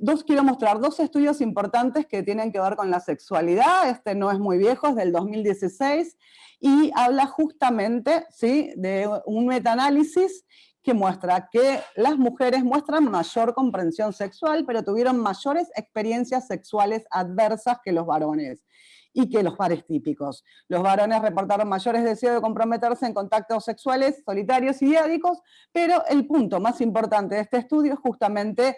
dos, quiero mostrar dos estudios importantes que tienen que ver con la sexualidad, este no es muy viejo, es del 2016, y habla justamente ¿sí? de un metaanálisis que muestra que las mujeres muestran mayor comprensión sexual, pero tuvieron mayores experiencias sexuales adversas que los varones y que los pares típicos. Los varones reportaron mayores deseos de comprometerse en contactos sexuales solitarios y diádicos, pero el punto más importante de este estudio es justamente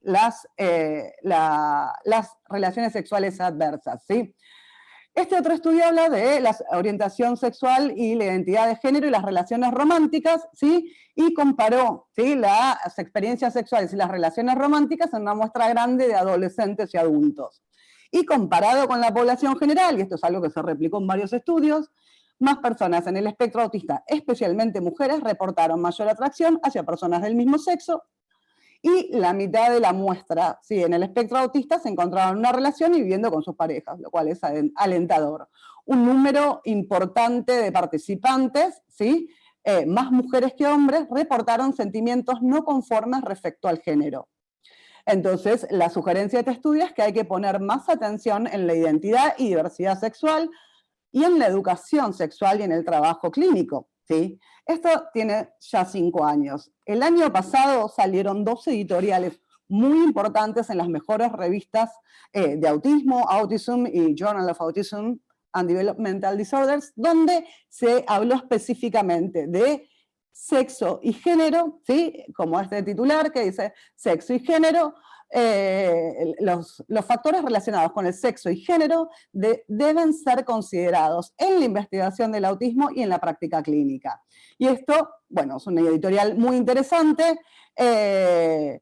las, eh, las relaciones sexuales adversas. ¿sí? Este otro estudio habla de la orientación sexual y la identidad de género y las relaciones románticas, ¿sí? y comparó ¿sí? las experiencias sexuales y las relaciones románticas en una muestra grande de adolescentes y adultos. Y comparado con la población general, y esto es algo que se replicó en varios estudios, más personas en el espectro autista, especialmente mujeres, reportaron mayor atracción hacia personas del mismo sexo y la mitad de la muestra, sí, en el espectro autista se encontraban en una relación y viviendo con sus parejas, lo cual es alentador. Un número importante de participantes, ¿sí? Eh, más mujeres que hombres, reportaron sentimientos no conformes respecto al género. Entonces, la sugerencia de este estudio es que hay que poner más atención en la identidad y diversidad sexual y en la educación sexual y en el trabajo clínico. ¿Sí? Esto tiene ya cinco años. El año pasado salieron dos editoriales muy importantes en las mejores revistas eh, de autismo, Autism y Journal of Autism and Developmental Disorders, donde se habló específicamente de sexo y género, ¿sí? como este titular que dice sexo y género, eh, los, factores relacionados con el sexo y género deben ser considerados en la investigación del autismo y en la práctica clínica. Y esto, bueno, es una editorial muy interesante. Eh,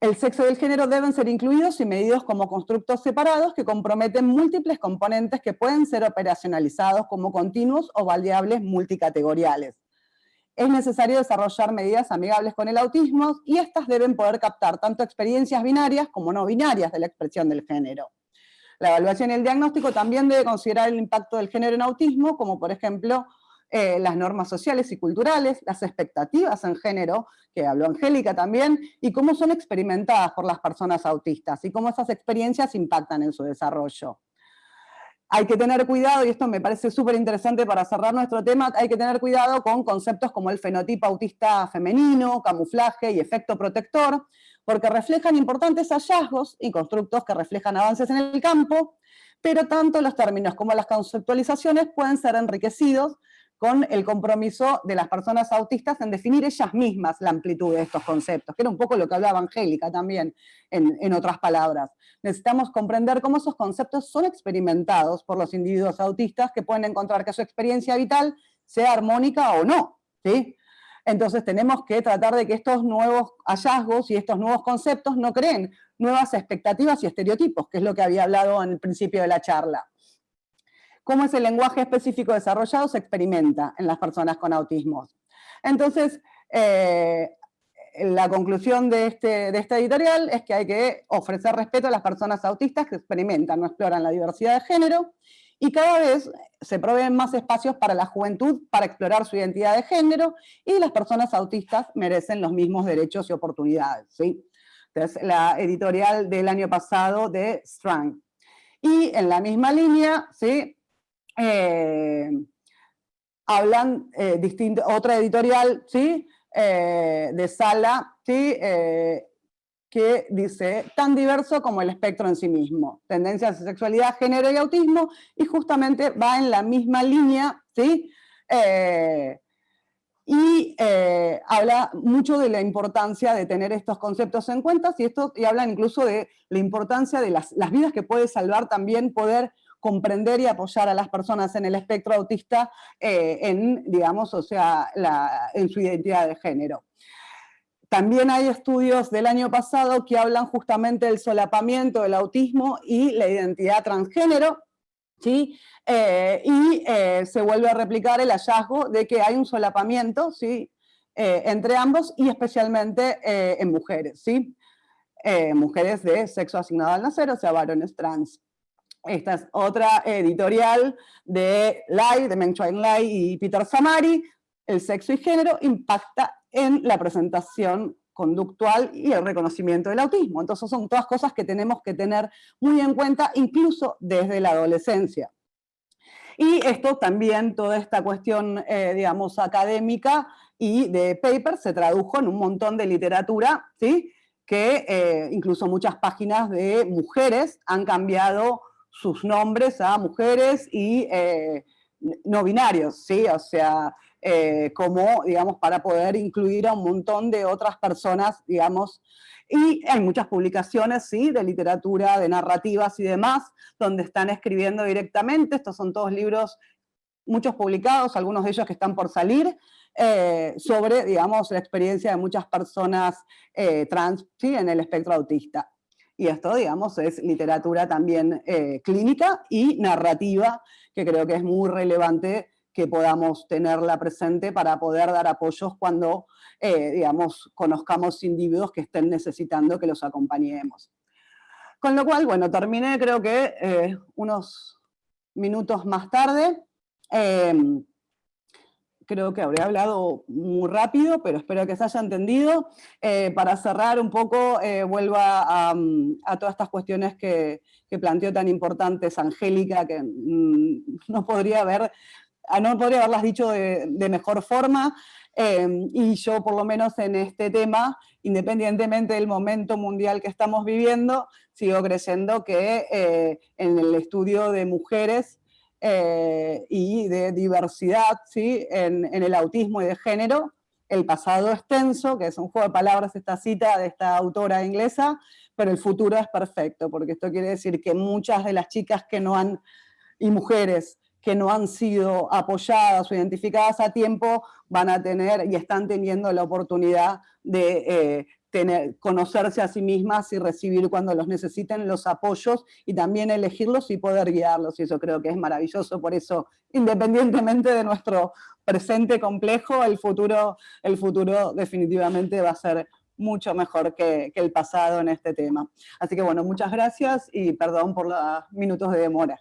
el sexo y el género deben ser incluidos y medidos como constructos separados que comprometen múltiples componentes que pueden ser operacionalizados como continuos o variables multicategoriales es necesario desarrollar medidas amigables con el autismo y estas deben poder captar tanto experiencias binarias como no binarias de la expresión del género. La evaluación y el diagnóstico también debe considerar el impacto del género en autismo, como por ejemplo eh, las normas sociales y culturales, las expectativas en género, que habló Angélica también, y cómo son experimentadas por las personas autistas, y cómo esas experiencias impactan en su desarrollo. Hay que tener cuidado, y esto me parece súper interesante para cerrar nuestro tema, hay que tener cuidado con conceptos como el fenotipo autista femenino, camuflaje y efecto protector, porque reflejan importantes hallazgos y constructos que reflejan avances en el campo, pero tanto los términos como las conceptualizaciones pueden ser enriquecidos con el compromiso de las personas autistas en definir ellas mismas la amplitud de estos conceptos, que era un poco lo que hablaba Angélica también, en, otras palabras. Necesitamos comprender cómo esos conceptos son experimentados por los individuos autistas que pueden encontrar que su experiencia vital sea armónica o no, ¿sí? Entonces tenemos que tratar de que estos nuevos hallazgos y estos nuevos conceptos no creen nuevas expectativas y estereotipos, que es lo que había hablado en el principio de la charla cómo ese lenguaje específico desarrollado se experimenta en las personas con autismo. Entonces, eh, la conclusión de, este, de esta editorial es que hay que ofrecer respeto a las personas autistas que experimentan o exploran la diversidad de género, y cada vez se proveen más espacios para la juventud para explorar su identidad de género, y las personas autistas merecen los mismos derechos y oportunidades. ¿sí? Entonces, la editorial del año pasado de Strang. Y en la misma línea, ¿sí? Eh, hablan eh, otra editorial ¿sí? Eh, de Sala ¿sí? que dice tan diverso como el espectro en sí mismo, tendencias de sexualidad, género y autismo, y justamente va en la misma línea, ¿sí? y habla mucho de la importancia de tener estos conceptos en cuenta y, esto, y hablan incluso de la importancia de las, las vidas que puede salvar también poder comprender y apoyar a las personas en el espectro autista eh, en, digamos, o sea, en su identidad de género. También hay estudios del año pasado que hablan justamente del solapamiento del autismo y la identidad transgénero, ¿sí? Eh, y eh, se vuelve a replicar el hallazgo de que hay un solapamiento ¿sí? entre ambos y especialmente en mujeres, ¿sí? mujeres de sexo asignado al nacer, o sea, varones trans. Esta es otra editorial de Lai, de Meng Chuan Lai y Peter Samari. El sexo y género impacta en la presentación conductual y el reconocimiento del autismo. Entonces son todas cosas que tenemos que tener muy en cuenta, incluso desde la adolescencia. Y esto también, toda esta cuestión, eh, digamos, académica y de paper se tradujo en un montón de literatura, ¿sí? que eh, incluso muchas páginas de mujeres han cambiado sus nombres a mujeres y eh, no binarios, ¿sí? O sea, eh, como, digamos, para poder incluir a un montón de otras personas, digamos, y hay muchas publicaciones, sí, de literatura, de narrativas y demás, donde están escribiendo directamente, estos son todos libros, muchos publicados, algunos de ellos que están por salir, eh, sobre, digamos, la experiencia de muchas personas trans, ¿sí? en el espectro autista. Y esto, digamos, es literatura también eh, clínica y narrativa, que creo que es muy relevante que podamos tenerla presente para poder dar apoyos cuando, eh, digamos, conozcamos individuos que estén necesitando que los acompañemos. Con lo cual, bueno, terminé creo que eh, unos minutos más tarde creo que habré hablado muy rápido, pero espero que se haya entendido. Eh, para cerrar un poco, eh, vuelvo a, todas estas cuestiones que, planteó tan importantes Angélica, que mm, no, podría haber, ah, no podría haberlas dicho de, mejor forma, eh, y yo por lo menos en este tema, independientemente del momento mundial que estamos viviendo, sigo creyendo que en el estudio de mujeres eh, y de diversidad ¿sí? En, el autismo y de género, el pasado es tenso, que es un juego de palabras esta cita de esta autora inglesa, pero el futuro es perfecto, porque esto quiere decir que muchas de las chicas que no han, y mujeres que no han sido apoyadas o identificadas a tiempo, van a tener y están teniendo la oportunidad de eh, tener, conocerse a sí mismas y recibir cuando los necesiten los apoyos y también elegirlos y poder guiarlos, y eso creo que es maravilloso, por eso, independientemente de nuestro presente complejo, el futuro, el futuro definitivamente va a ser mucho mejor que, que el pasado en este tema. Así que bueno, muchas gracias y perdón por los minutos de demora.